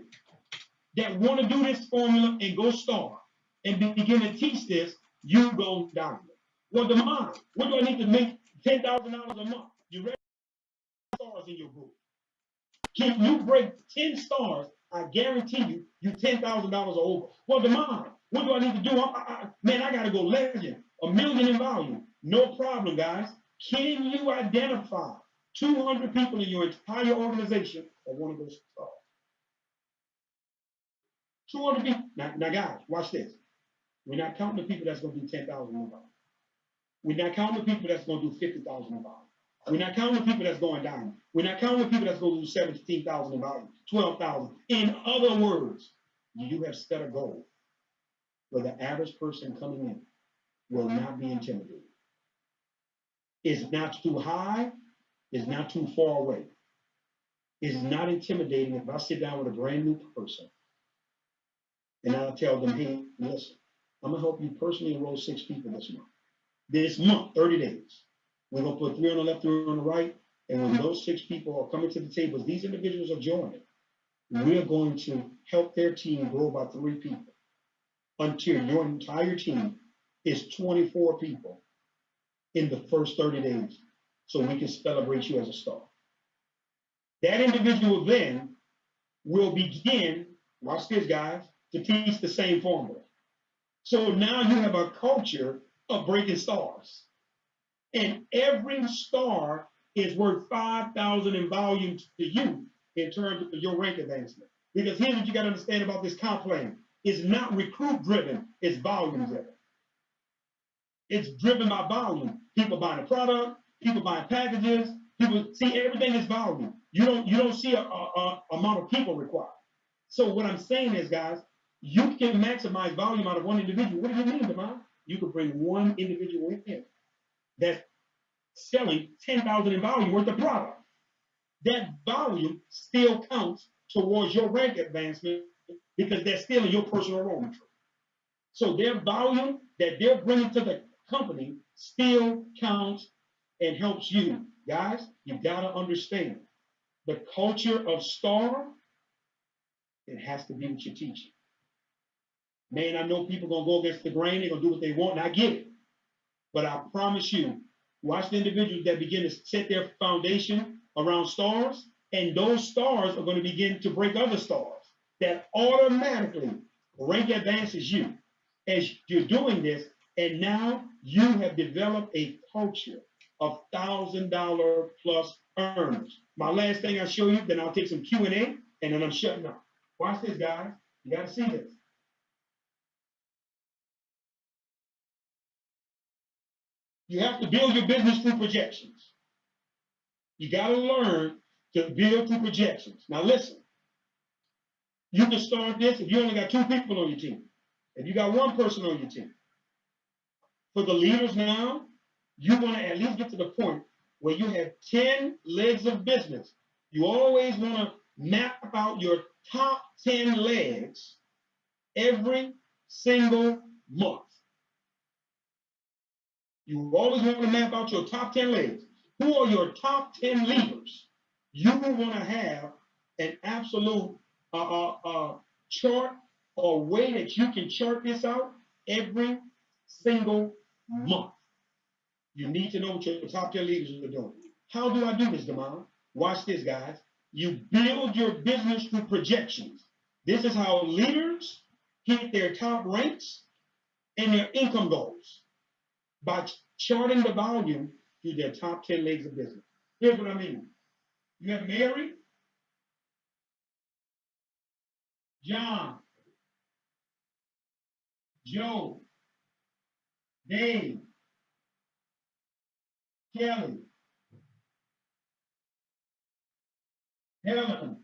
that want to do this formula and go star and be- begin to teach this? You go diamond. Well, Demond. What do I need to make $10,000 a month? You ready? Stars in your group. Can you break 10 stars? I guarantee you, you $10,000 or over. Well, Demond. What do I need to do? I, I, man, I got to go legend. A million in volume. No problem, guys. Can you identify 200 people in your entire organization that want to go star? 200 people. Now, now, guys, watch this. We're not counting the people that's going to do 10,000 in volume. We're not counting the people that's going to do 50,000 in volume. We're not counting the people that's going down. We're not counting the people that's going to do 17,000 in volume, 12,000. In other words, you have set a goal where the average person coming in will not be intimidated. It's not too high, it's not too far away. It's not intimidating if I sit down with a brand new person and I'll tell them, hey, listen, I'm gonna help you personally enroll six people this month. This month, 30 days. We're gonna put three on the left, three on the right, and when mm-hmm. those six people are coming to the table, as these individuals are joining, mm-hmm. we're going to help their team grow by three people until mm-hmm. your entire team is 24 people in the first 30 days, so we can celebrate you as a star. That individual then will begin, watch this, guys, to teach the same formula. So now you have a culture of breaking stars. And every star is worth 5,000 in volume to you in terms of your rank advancement. Because here's what you got to understand about this comp plan. It's not recruit driven, it's volume driven. It's driven by volume. People buying a product, people buying packages, people see everything is volume. You don't you don't see a, a, a amount of people required. So what I'm saying is, guys, you can maximize volume out of one individual. What do you mean, Devon? You could bring one individual in that's selling 10,000 in volume worth of product. That volume still counts towards your rank advancement because they're still in your personal enrollment. So their volume that they're bringing to the company still counts and helps you. Guys, you gotta understand the culture of star, it has to be what you're teaching. Man, I know people gonna go against the grain, they're gonna do what they want, and I get it. But I promise you, watch the individuals that begin to set their foundation around stars, and those stars are going to begin to break other stars that automatically rank advances you as you're doing this. And now you have developed a culture of thousand dollar plus earners. My last thing I'll show you, then I'll take some Q and A, and then I'm shutting up. Watch this, guys. You got to see this. You have to build your business through projections. You got to learn to build through projections. Now, listen, you can start this if you only got two people on your team, if you got one person on your team. For the leaders now, you want to at least get to the point where you have 10 legs of business. You always want to map out your top 10 legs every single month. You always want to map out your top 10 leads. Who are your top 10 leaders? You will want to have an absolute uh, uh, uh, chart or way that you can chart this out every single month. You need to know what your top 10 leaders are doing. How do I do this, Demond? Watch this, guys. You build your business through projections. This is how leaders hit their top ranks and their income goals by charting the volume through their top 10 legs of business. Here's what I mean. You have Mary, John, Joe, Dave, Kelly, Helen,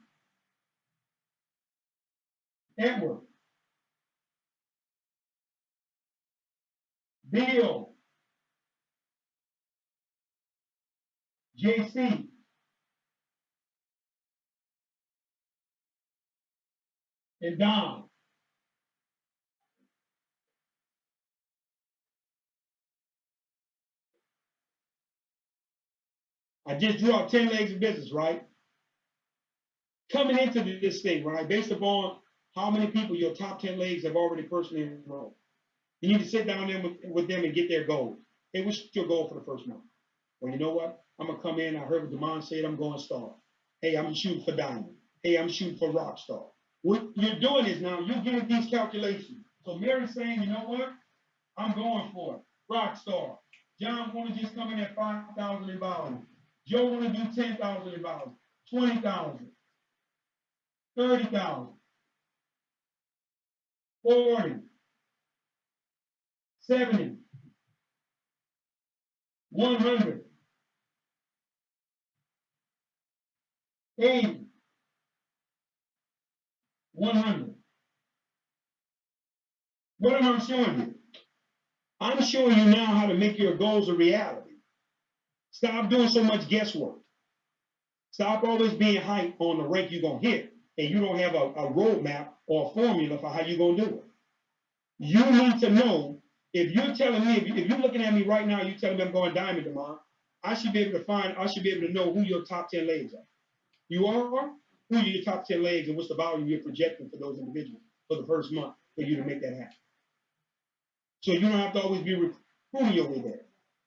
Edward, Bill, JC, and Don. I just drew out 10 legs of business, right? Coming into this thing, right, based upon how many people your top 10 legs have already personally enrolled. You need to sit down there with, with them and get their goals. Hey, what's your goal for the first month? Well, you know what? I'm gonna come in. I heard what Demond said. I'm going star. Hey, I'm shooting for diamond. Hey, I'm shooting for rock star. What you're doing is now you're getting these calculations. So Mary's saying, you know what? I'm going for it. Rock star. John want to just come in at five thousand in volume. Joe want to do ten thousand in volume, twenty thousand, thirty thousand, forty, seventy, one hundred, eighty, one hundred. What am I showing you? I'm showing you now how to make your goals a reality. Stop doing so much guesswork. Stop always being hyped on the rank you're gonna hit, and you don't have a, a roadmap or a formula for how you're gonna do it. You need to know if you're telling me, if, you, if you're looking at me right now, you're telling me I'm going diamond tomorrow, I should be able to find, I should be able to know who your top 10 ladies are. You are? Who are your top 10 legs and what's the volume you're projecting for those individuals for the first month for you to make that happen? So you don't have to always be recruiting your way there.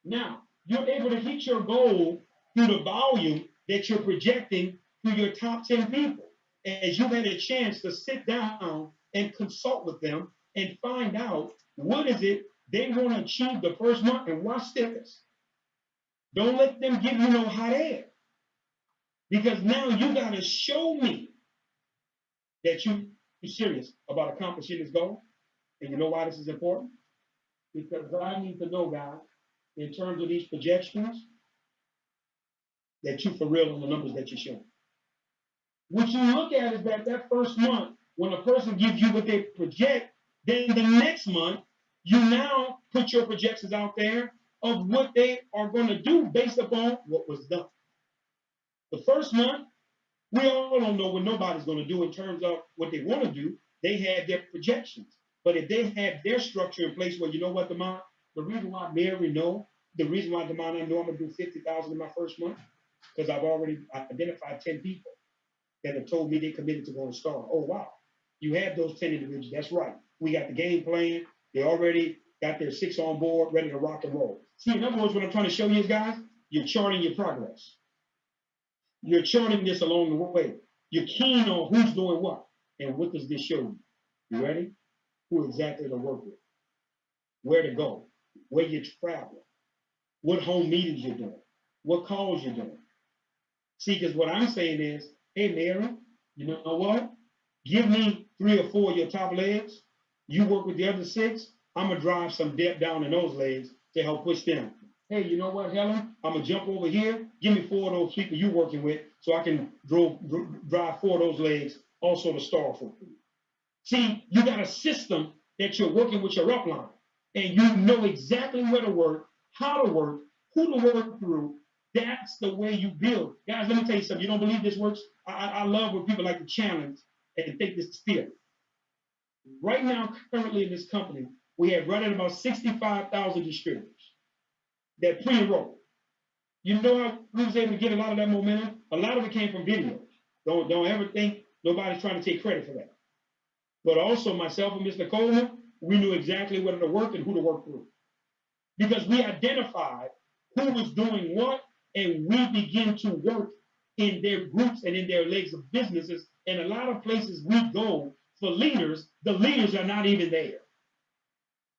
Now, you're able to hit your goal through the volume that you're projecting through your top 10 people. As you've had a chance to sit down and consult with them and find out what is it they want to achieve the first month and watch this. Don't let them give you no hot air. Because now you got to show me that you, you're serious about accomplishing this goal. And you know why this is important? Because I need to know, guys, in terms of these projections, that you for real on the numbers that you're showing. What you look at is that that first month, when a person gives you what they project, then the next month, you now put your projections out there of what they are going to do based upon what was done. The first month, we all don't know what nobody's going to do in terms of what they want to do. They had their projections. But if they have their structure in place where you know what, Demond, the reason why Mary know, the reason why Demond I know I'm gonna do fifty thousand in my first month, because I've already identified ten people that have told me they committed to going to star. Oh wow, you have those ten individuals. That's right. We got the game plan. They already got their six on board, ready to rock and roll. See, in other words, what I'm trying to show you is, guys, you're charting your progress. You're charting this along the way. You're keen on who's doing what, and what does this show you? You ready? Who exactly to work with, where to go, where you're traveling, what home meetings you're doing, what calls you're doing. See, because what I'm saying is, hey, Mary, you know what? Give me three or four of your top legs. You work with the other six. I'm gonna drive some depth down in those legs to help push them. Hey, you know what, Helen? I'm gonna jump over here. Give me four of those people you're working with, so I can dro- dr- drive four of those legs also to star for you. See, you got a system that you're working with your upline, and you know exactly where to work, how to work, who to work through. That's the way you build. Guys, let me tell you something. You don't believe this works? I, I love when people like to challenge and take this theory. Right now, currently in this company, we have running about 65,000 distributors that pre-enrolled. You know how we was able to get a lot of that momentum? A lot of it came from videos. Don't, don't ever think nobody's trying to take credit for that. But also myself and Mr. Coleman, we knew exactly where to work and who to work through. Because we identified who was doing what and we begin to work in their groups and in their legs of businesses. And a lot of places we go for leaders, the leaders are not even there.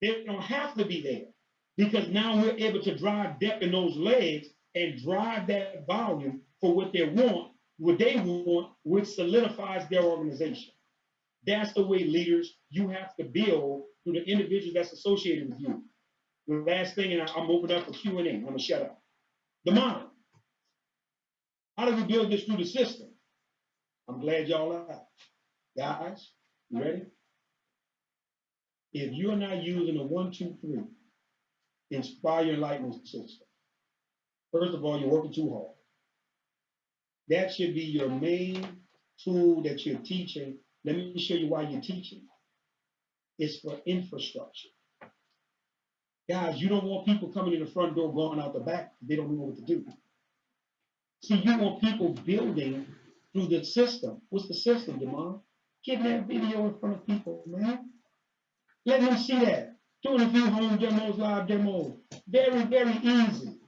They don't have to be there because now we're able to drive depth in those legs and drive that volume for what they want, what they want, which solidifies their organization. That's the way leaders you have to build through the individuals that's associated with you. The last thing, and I'm open up for Q and A. I'm gonna shut up. The mind. How do we build this through the system? I'm glad y'all are. out. Guys, you ready? If you're not using a one, two, three, inspire enlightenment system, first of all, you're working too hard. That should be your main tool that you're teaching. Let me show you why you're teaching. It's for infrastructure. Guys, you don't want people coming in the front door, going out the back. They don't know what to do. See, you want people building through the system. What's the system, Demond? Get that video in front of people, man. Let them see that. Doing a few home demos, live demos. Very, very easy.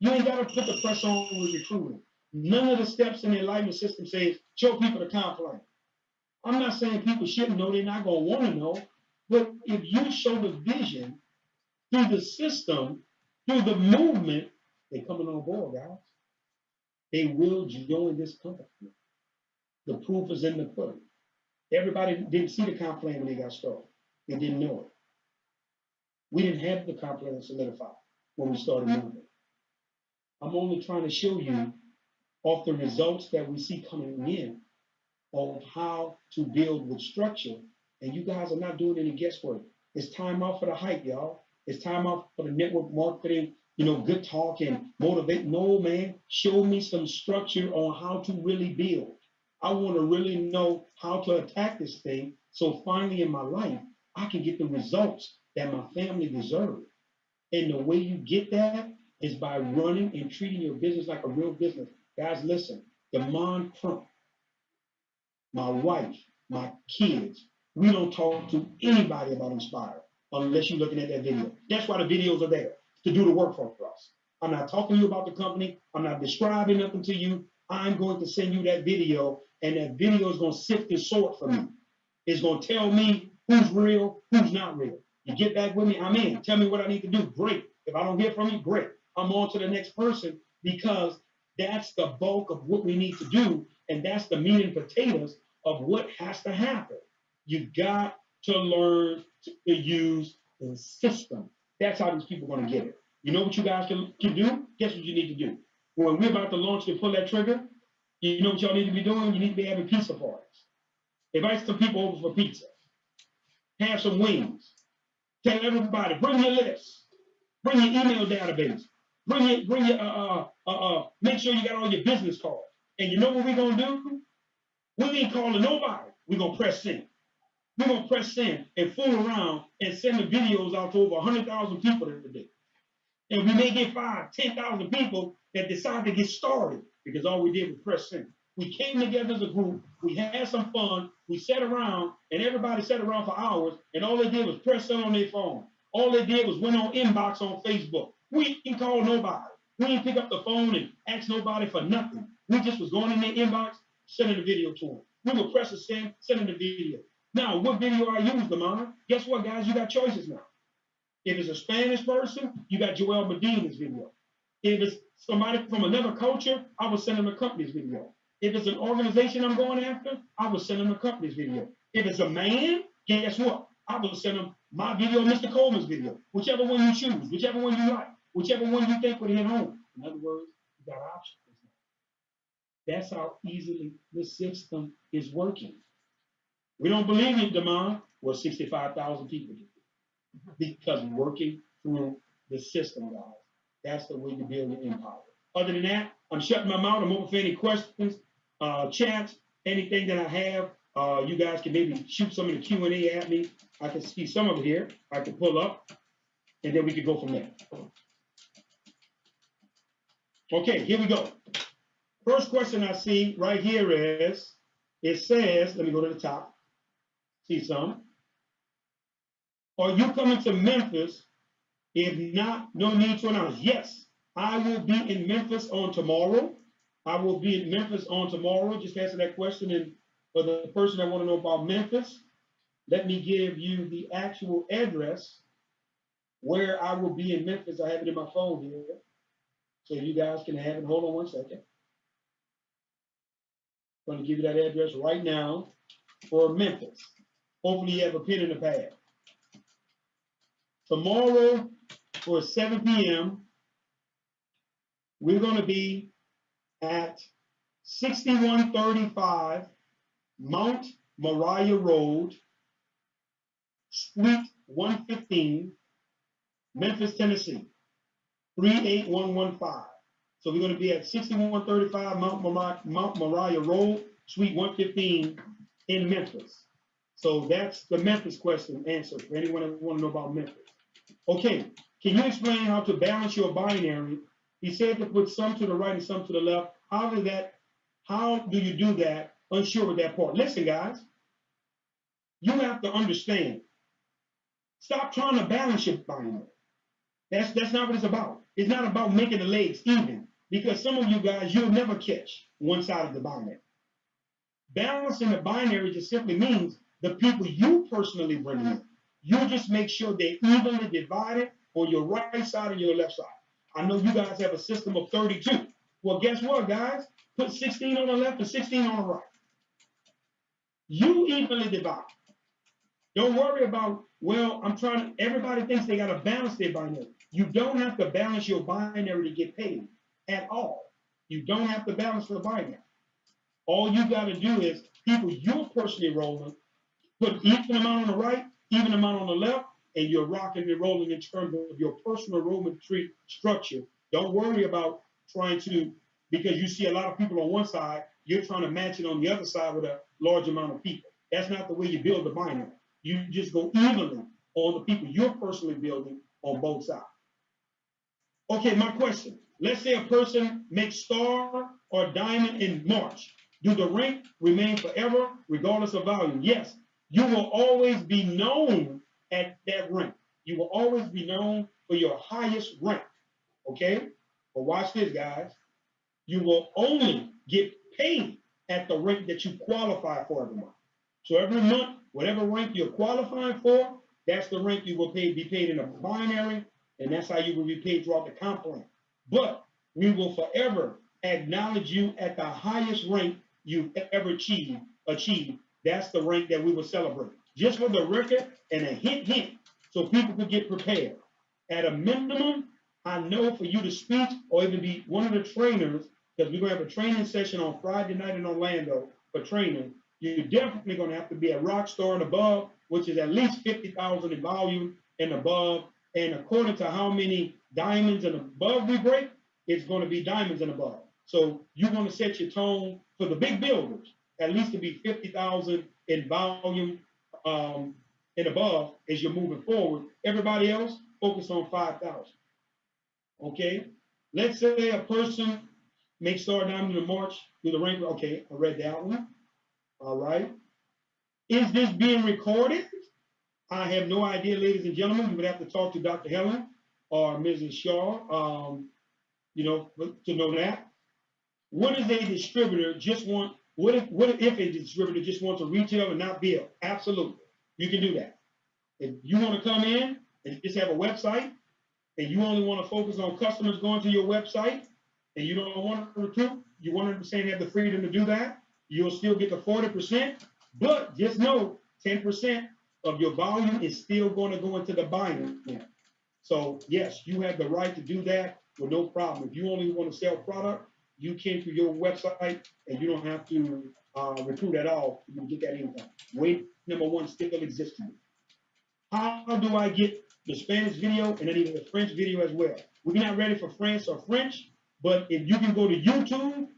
You ain't got to put the pressure on with recruiting. None of the steps in the enlightenment system says show people the comp plan. I'm not saying people shouldn't know, they're not going to want to know. But if you show the vision through the system, through the movement, they're coming on board, guys. They will join this company. The proof is in the pudding. Everybody didn't see the comp plan when they got started. They didn't know it. We didn't have the comp plan solidified when we started mm-hmm. moving. I'm only trying to show you off the results that we see coming in of how to build with structure. And you guys are not doing any guesswork. It's time out for the hype, y'all. It's time out for the network marketing, you know, good talk and mm-hmm. motivate. No, man, show me some structure on how to really build. I want to really know how to attack this thing. So finally in my life, I can get the results that my family deserve. And the way you get that is by running and treating your business like a real business. Guys, listen, Demond Crump, my wife, my kids, we don't talk to anybody about Inspire unless you're looking at that video. That's why the videos are there to do the work for us. I'm not talking to you about the company. I'm not describing nothing to you. I'm going to send you that video, and that video is going to sift and sort for me. It's going to tell me who's real, who's not real. Get back with me, I'm in. Tell me what I need to do. Great. If I don't hear from you, great. I'm on to the next person because that's the bulk of what we need to do, and that's the meat and potatoes of what has to happen. You got to learn to use the system. That's how these people are going to get it. You know what you guys can, can do? Guess what you need to do? When we're about to launch and pull that trigger, you know what y'all need to be doing? You need to be having pizza parties. Invite some people over for pizza. Have some wings. Tell everybody, bring your list. Bring your email database. Bring your, bring your, uh, uh, uh, uh, make sure you got all your business cards. And you know what we're gonna do? We ain't calling nobody. We're gonna press send. We're gonna press send and fool around and send the videos out to over 100,000 people today. And we may get five, 10,000 people that decide to get started because all we did was press send. We came together as a group, we had some fun, we sat around, and everybody sat around for hours, and all they did was press on their phone. All they did was went on inbox on Facebook. We didn't call nobody. We didn't pick up the phone and ask nobody for nothing. We just was going in their inbox, sending the video to them. We were pressing send, sending the video. Now, what video I use, Lamont? Guess what, guys? You got choices now. If it's a Spanish person, you got Joel Medina's video. If it's somebody from another culture, I will send them a company's video. If it's an organization I'm going after, I will send them a company's video. If it's a man, guess what? I will send them my video, Mr. Coleman's video, whichever one you choose, whichever one you like, whichever one you think would hit home. In other words, you got options. That's how easily the system is working. We don't believe in Demond. Well, 65,000 people do. Because working through the system, guys. That's the way to build your empire. Other than that, I'm shutting my mouth. I'm open for any questions, uh, chats, anything that I have. Uh, you guys can maybe shoot some of the Q and A at me. I can see some of it here. I can pull up, and then we can go from there. Okay, here we go. First question I see right here is, it says, let me go to the top. See some. Are you coming to Memphis? If not, no need to announce. Yes, I will be in Memphis on tomorrow. I will be in Memphis on tomorrow. Just answer that question. And for the person that want to know about Memphis, let me give you the actual address where I will be in Memphis. I have it in my phone here. So you guys can have it. Hold on one second. I'm going to give you that address right now for Memphis. Hopefully you have a pen and a pad. Tomorrow for 7 p.m., we're going to be at 6135 Mount Moriah Road, Suite 115, Memphis, Tennessee, 38115. So we're going to be at 6135 Mount Moriah, Road, Suite 115 in Memphis. So that's the Memphis question answer for anyone that want to know about Memphis. Okay, can you explain how to balance your binary? He said to put some to the right and some to the left. How does that, how do you do that? Unsure with that part. Listen, guys, you have to understand. Stop trying to balance your binary. That's that's not what it's about. It's not about making the legs even because some of you guys you'll never catch one side of the binary. Balancing the binary just simply means the people you personally bring in. You just make sure they're evenly divided for your right side and your left side. I know you guys have a system of 32. Well, guess what, guys? Put 16 on the left and 16 on the right. You evenly divide. Don't worry about, well, I'm trying to, everybody thinks they got to balance their binary. You don't have to balance your binary to get paid at all. You don't have to balance the binary. All you got to do is people you're personally rolling, put even amount on the right, even amount on the left, and you're rocking and rolling in terms of your personal enrollment tree structure. Don't worry about trying to, because you see a lot of people on one side, you're trying to match it on the other side with a large amount of people. That's not the way you build the binary. You just go evenly on the people you're personally building on both sides. Okay, my question. Let's say a person makes star or diamond in March. Do the rank remain forever regardless of volume? Yes. You will always be known at that rank. You will always be known for your highest rank. Okay? But watch this, guys. You will only get paid at the rank that you qualify for every month. So every month, whatever rank you're qualifying for, that's the rank you will pay, be paid in a binary, and that's how you will be paid throughout the comp plan. But we will forever acknowledge you at the highest rank you've ever achieved. Achieved. That's the rank that we will celebrate. Just for the record and a hint, hint, so people could get prepared. At a minimum, I know for you to speak or even be one of the trainers, because we're gonna have a training session on Friday night in Orlando for training. You're definitely gonna have to be a rock star and above, which is at least fifty thousand in volume and above. And according to how many diamonds and above we break, it's gonna be diamonds and above. So you want to set your tone for the big builders, at least to be fifty thousand in volume um, and above as you're moving forward. Everybody else focus on five thousand. Okay, let's say a person makes star diamond in the March through the rank. Okay, I read that one. All right. Is this being recorded? I have no idea, ladies and gentlemen. You would have to talk to Dr. Helen or Mrs. Shaw, um, you know, to know that. What is a distributor just want? What if what if a distributor just wants to retail and not build? Absolutely, you can do that. If you want to come in and just have a website, and you only want to focus on customers going to your website, and you don't want to recruit, you 100% have the freedom to do that. You'll still get the 40%, but just know 10% of your volume is still going to go into the buying. So yes, you have the right to do that with no problem. If you only want to sell product, you came through your website and you don't have to uh, recruit at all. You get that income. Wait, number one still exists. How do I get the Spanish video and then even the French video as well? We're not ready for France or French, but if you can go to YouTube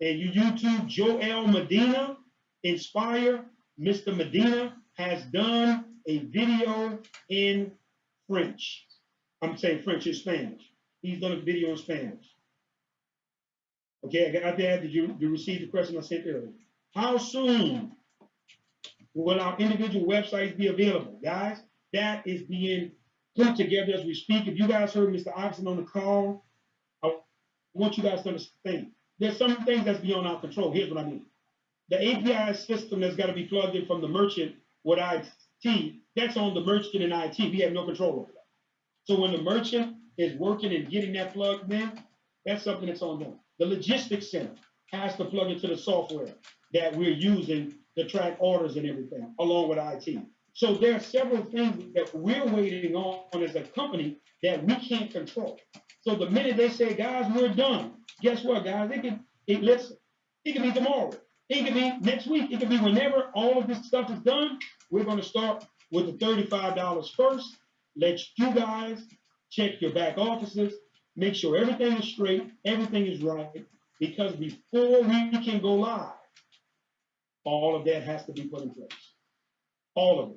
and you YouTube Joel Medina, Inspire, Mr. Medina has done a video in French. I'm saying French and Spanish. He's done a video in Spanish. Okay, I got that. Did you, you receive the question I sent earlier? How soon will our individual websites be available? Guys, that is being put together as we speak. If you guys heard Mr. Oxen on the call, I want you guys to understand. There's some things that's beyond our control. Here's what I mean. The API system that's got to be plugged in from the merchant with IT, that's on the merchant and IT. We have no control over that. So when the merchant is working and getting that plugged in, that's something that's on them. The logistics center has to plug into the software that we're using to track orders and everything, along with IT. So there are several things that we're waiting on as a company that we can't control. So the minute they say, guys, we're done, guess what, guys? It can, it, listen, it can be tomorrow. It can be next week. It can be whenever all of this stuff is done. We're going to start with the $35 first. Let you guys check your back offices, make sure everything is straight, everything is right, because before we can go live, all of that has to be put in place. All of it.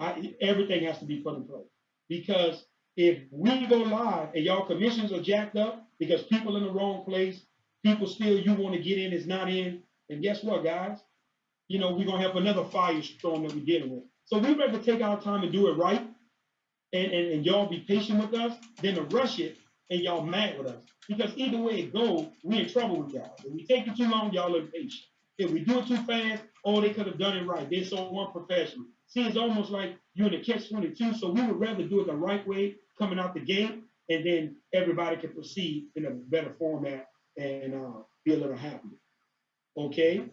I, everything has to be put in place. Because if we go live and y'all commissions are jacked up because people in the wrong place, people still you want to get in is not in, and guess what, guys? You know, we're gonna have another firestorm that we're dealing with. So we rather take our time and do it right, and, and, and y'all be patient with us, than to rush it and y'all mad with us. Because either way it goes, we in trouble with y'all. If we take it too long, y'all impatient. If we do it too fast, oh, they could have done it right. They're so unprofessional. See, it's almost like you're in a catch 22. So we would rather do it the right way coming out the gate, and then everybody can proceed in a better format and uh, be a little happier. Okay?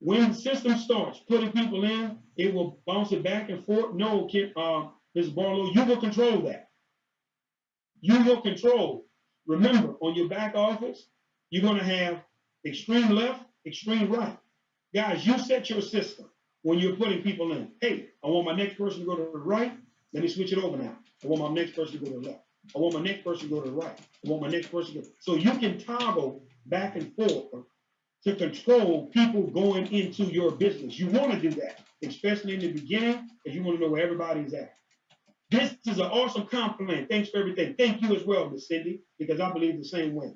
When the system starts putting people in, it will bounce it back and forth. No, uh, Ms. Barlow, you will control that. You will control. Remember, on your back office, you're going to have extreme left, extreme right. Guys, you set your system when you're putting people in. Hey, I want my next person to go to the right. Let me switch it over now. I want my next person to go to the left. I want my next person to go to the right. I want my next person to go. So you can toggle back and forth to control people going into your business. You want to do that, especially in the beginning, because you want to know where everybody's at. This is an awesome compliment. Thanks for everything. Thank you as well, Miss Cindy, because I believe the same way.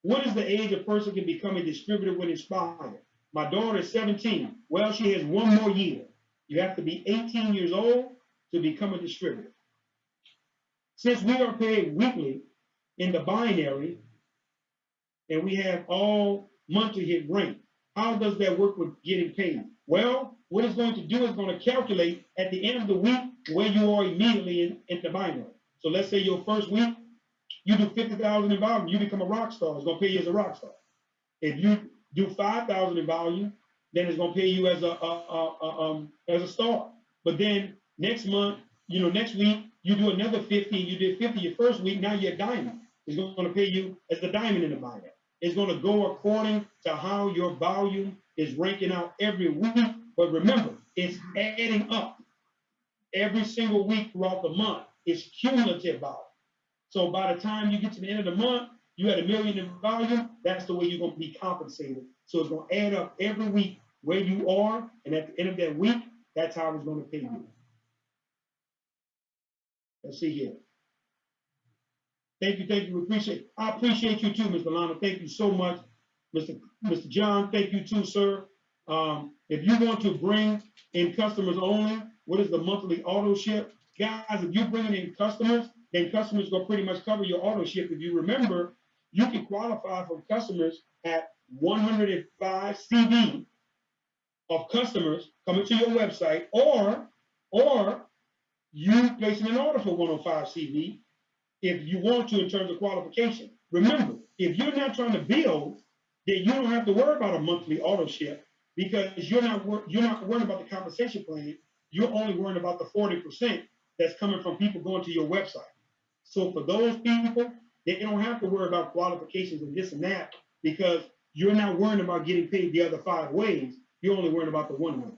What is the age a person can become a distributor when inspired? My daughter is 17. Well, she has one more year. You have to be 18 years old to become a distributor. Since we are paid weekly in the binary, and we have all monthly hit rate, how does that work with getting paid? Well, what it's going to do is going to calculate at the end of the week where you are immediately in, in the binary. So let's say your first week, you do 50,000 in volume, you become a rock star. It's going to pay you as a rock star. If you do 5,000 in volume, then it's going to pay you as a, a, a, a, um, as a star. But then next month, you know, next week, you do another 50, you did 50 your first week, now you're a diamond. It's going to pay you as the diamond in the binary. It's going to go according to how your volume is ranking out every week. But remember, it's adding up every single week throughout the month. It's cumulative volume. So by the time you get to the end of the month, you had a million in volume. That's the way you're going to be compensated. So it's going to add up every week where you are, and at the end of that week, that's how it's going to pay you. Let's see here. Thank you, thank you. We appreciate. I appreciate you too, Mr. Lana. Thank you so much, Mr. Mr. John. Thank you too, sir. Um, if you want to bring in customers only, what is the monthly auto ship? Guys, if you're bringing in customers, then customers will pretty much cover your auto ship. If you remember, you can qualify for customers at 105 CV of customers coming to your website, or or you placing an order for 105 CV if you want to in terms of qualification. Remember, if you're not trying to build, then you don't have to worry about a monthly auto ship because you're not you're not worrying about the compensation plan. You're only worrying about the 40% that's coming from people going to your website. So for those people, they don't have to worry about qualifications and this and that because you're not worrying about getting paid the other five ways. You're only worrying about the one way.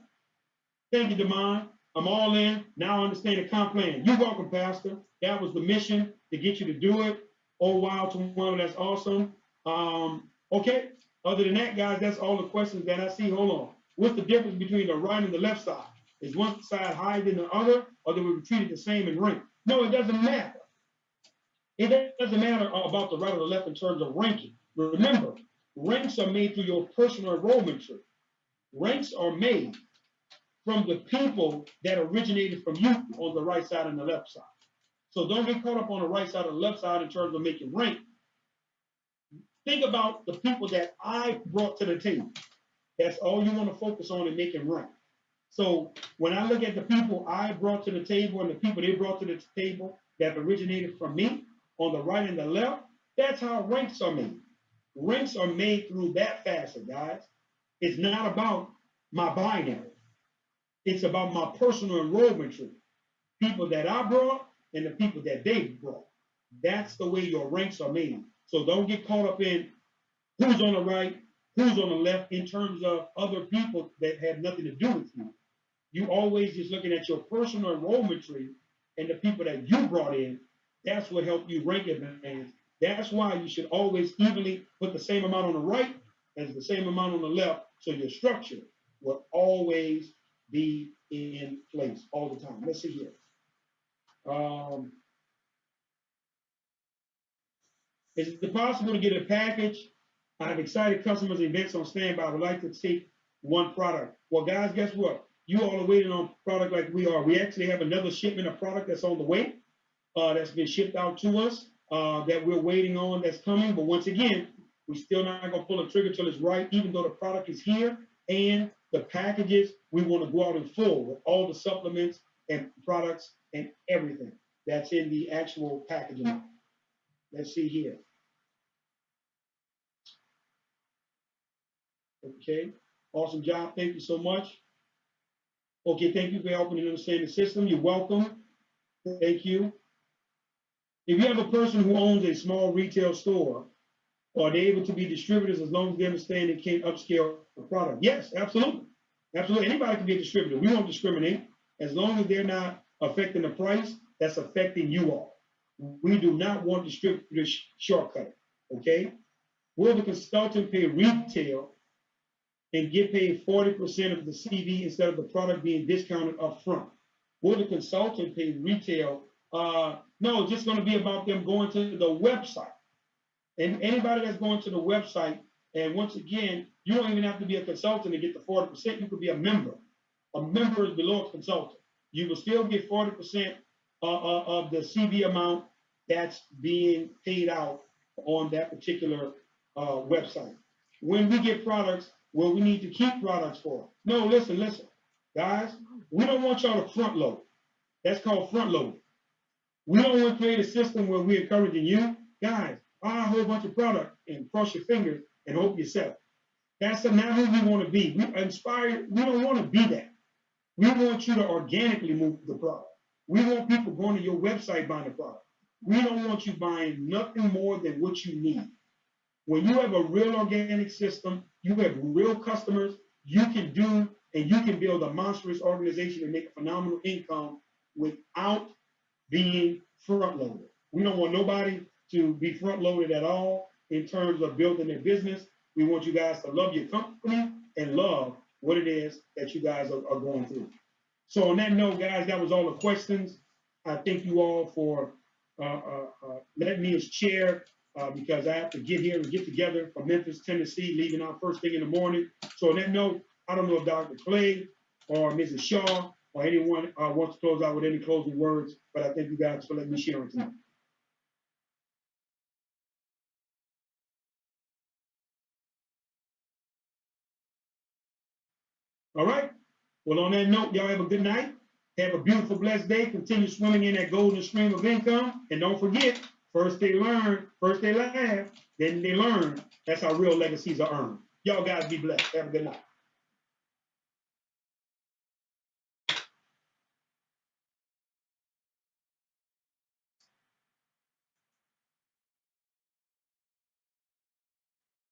Thank you, Demond. I'm all in. Now I understand the comp plan. You're welcome, Pastor. That was the mission to get you to do it. Oh, wow, tomorrow, that's awesome. Um, okay. Other than that, guys, that's all the questions that I see. Hold on. What's the difference between the right and the left side? Is one side higher than the other, or do we treat it the same in rank? No, it doesn't matter. It doesn't matter about the right or the left in terms of ranking. Remember, ranks are made through your personal enrollment tree. Ranks are made from the people that originated from you on the right side and the left side. So don't get caught up on the right side or the left side in terms of making rank. think about the people that I brought to the table. That's all you want to focus on make it rank. So when I look at the people I brought to the table and the people they brought to the table that originated from me on the right and the left, that's how ranks are made. Ranks are made through that facet, guys. It's not about my binary. It's about my personal enrollment tree. People that I brought and the people that they brought. That's the way your ranks are made. So don't get caught up in who's on the right, who's on the left in terms of other people that have nothing to do with you. You always just looking at your personal enrollment tree and the people that you brought in. That's what helped you rank advance. That's why you should always evenly put the same amount on the right as the same amount on the left. So your structure will always be in place all the time. Let's see here. Um, is it possible to get a package? I have excited customers events on standby. I would like to take one product. Well, guys, guess what? You all are waiting on product like we are. We actually have another shipment of product that's on the way, uh, that's been shipped out to us, uh, that we're waiting on that's coming. But once again, we're still not gonna pull the trigger till it's right, even though the product is here and the packages, we want to go out in full with all the supplements and products and everything that's in the actual packaging. Let's see here. Okay, awesome job. Thank you so much. Okay, thank you for helping me understand the system. You're welcome. Thank you. If you have a person who owns a small retail store, are they able to be distributors as long as they understand they can't upscale the product? Yes, absolutely. Absolutely. Anybody can be a distributor. We won't discriminate as long as they're not affecting the price that's affecting you all. We do not want distributors shortcut. Okay. Will the consultant pay retail and get paid 40% of the CV instead of the product being discounted up front? Will the consultant pay retail? Uh, no, it's just going to be about them going to the website. And anybody that's going to the website, and once again, you don't even have to be a consultant to get the 40%. You could be a member. A member is below a consultant. You will still get 40% uh, uh, of the CV amount that's being paid out on that particular uh, website. When we get products, well, we need to keep products for. No, listen, listen, guys, we don't want y'all to front load. That's called front loading. We don't want to create a system where we're encouraging you, guys, buy a whole bunch of product and cross your fingers and hope you sell. That's not who we want to be. We inspire, we don't want to be that. We want you to organically move the product. We want people going to your website buying the product. We don't want you buying nothing more than what you need. When you have a real organic system, you have real customers, you can do and you can build a monstrous organization and make a phenomenal income without being front loaded. We don't want nobody to be front loaded at all in terms of building their business. We want you guys to love your company and love what it is that you guys are, are going through. So on that note, guys, that was all the questions. I thank you all for uh, uh, uh, letting me as chair uh, because I have to get here and get together from Memphis, Tennessee, leaving out first thing in the morning. So on that note, I don't know if Dr. Clay or Mrs. Shaw or anyone uh, wants to close out with any closing words, but I thank you guys for letting me share on tonight. All right. Well, on that note, y'all have a good night. Have a beautiful, blessed day. Continue swimming in that golden stream of income. And don't forget, first they learn, first they laugh, then they learn. That's how real legacies are earned. Y'all guys be blessed. Have a good night.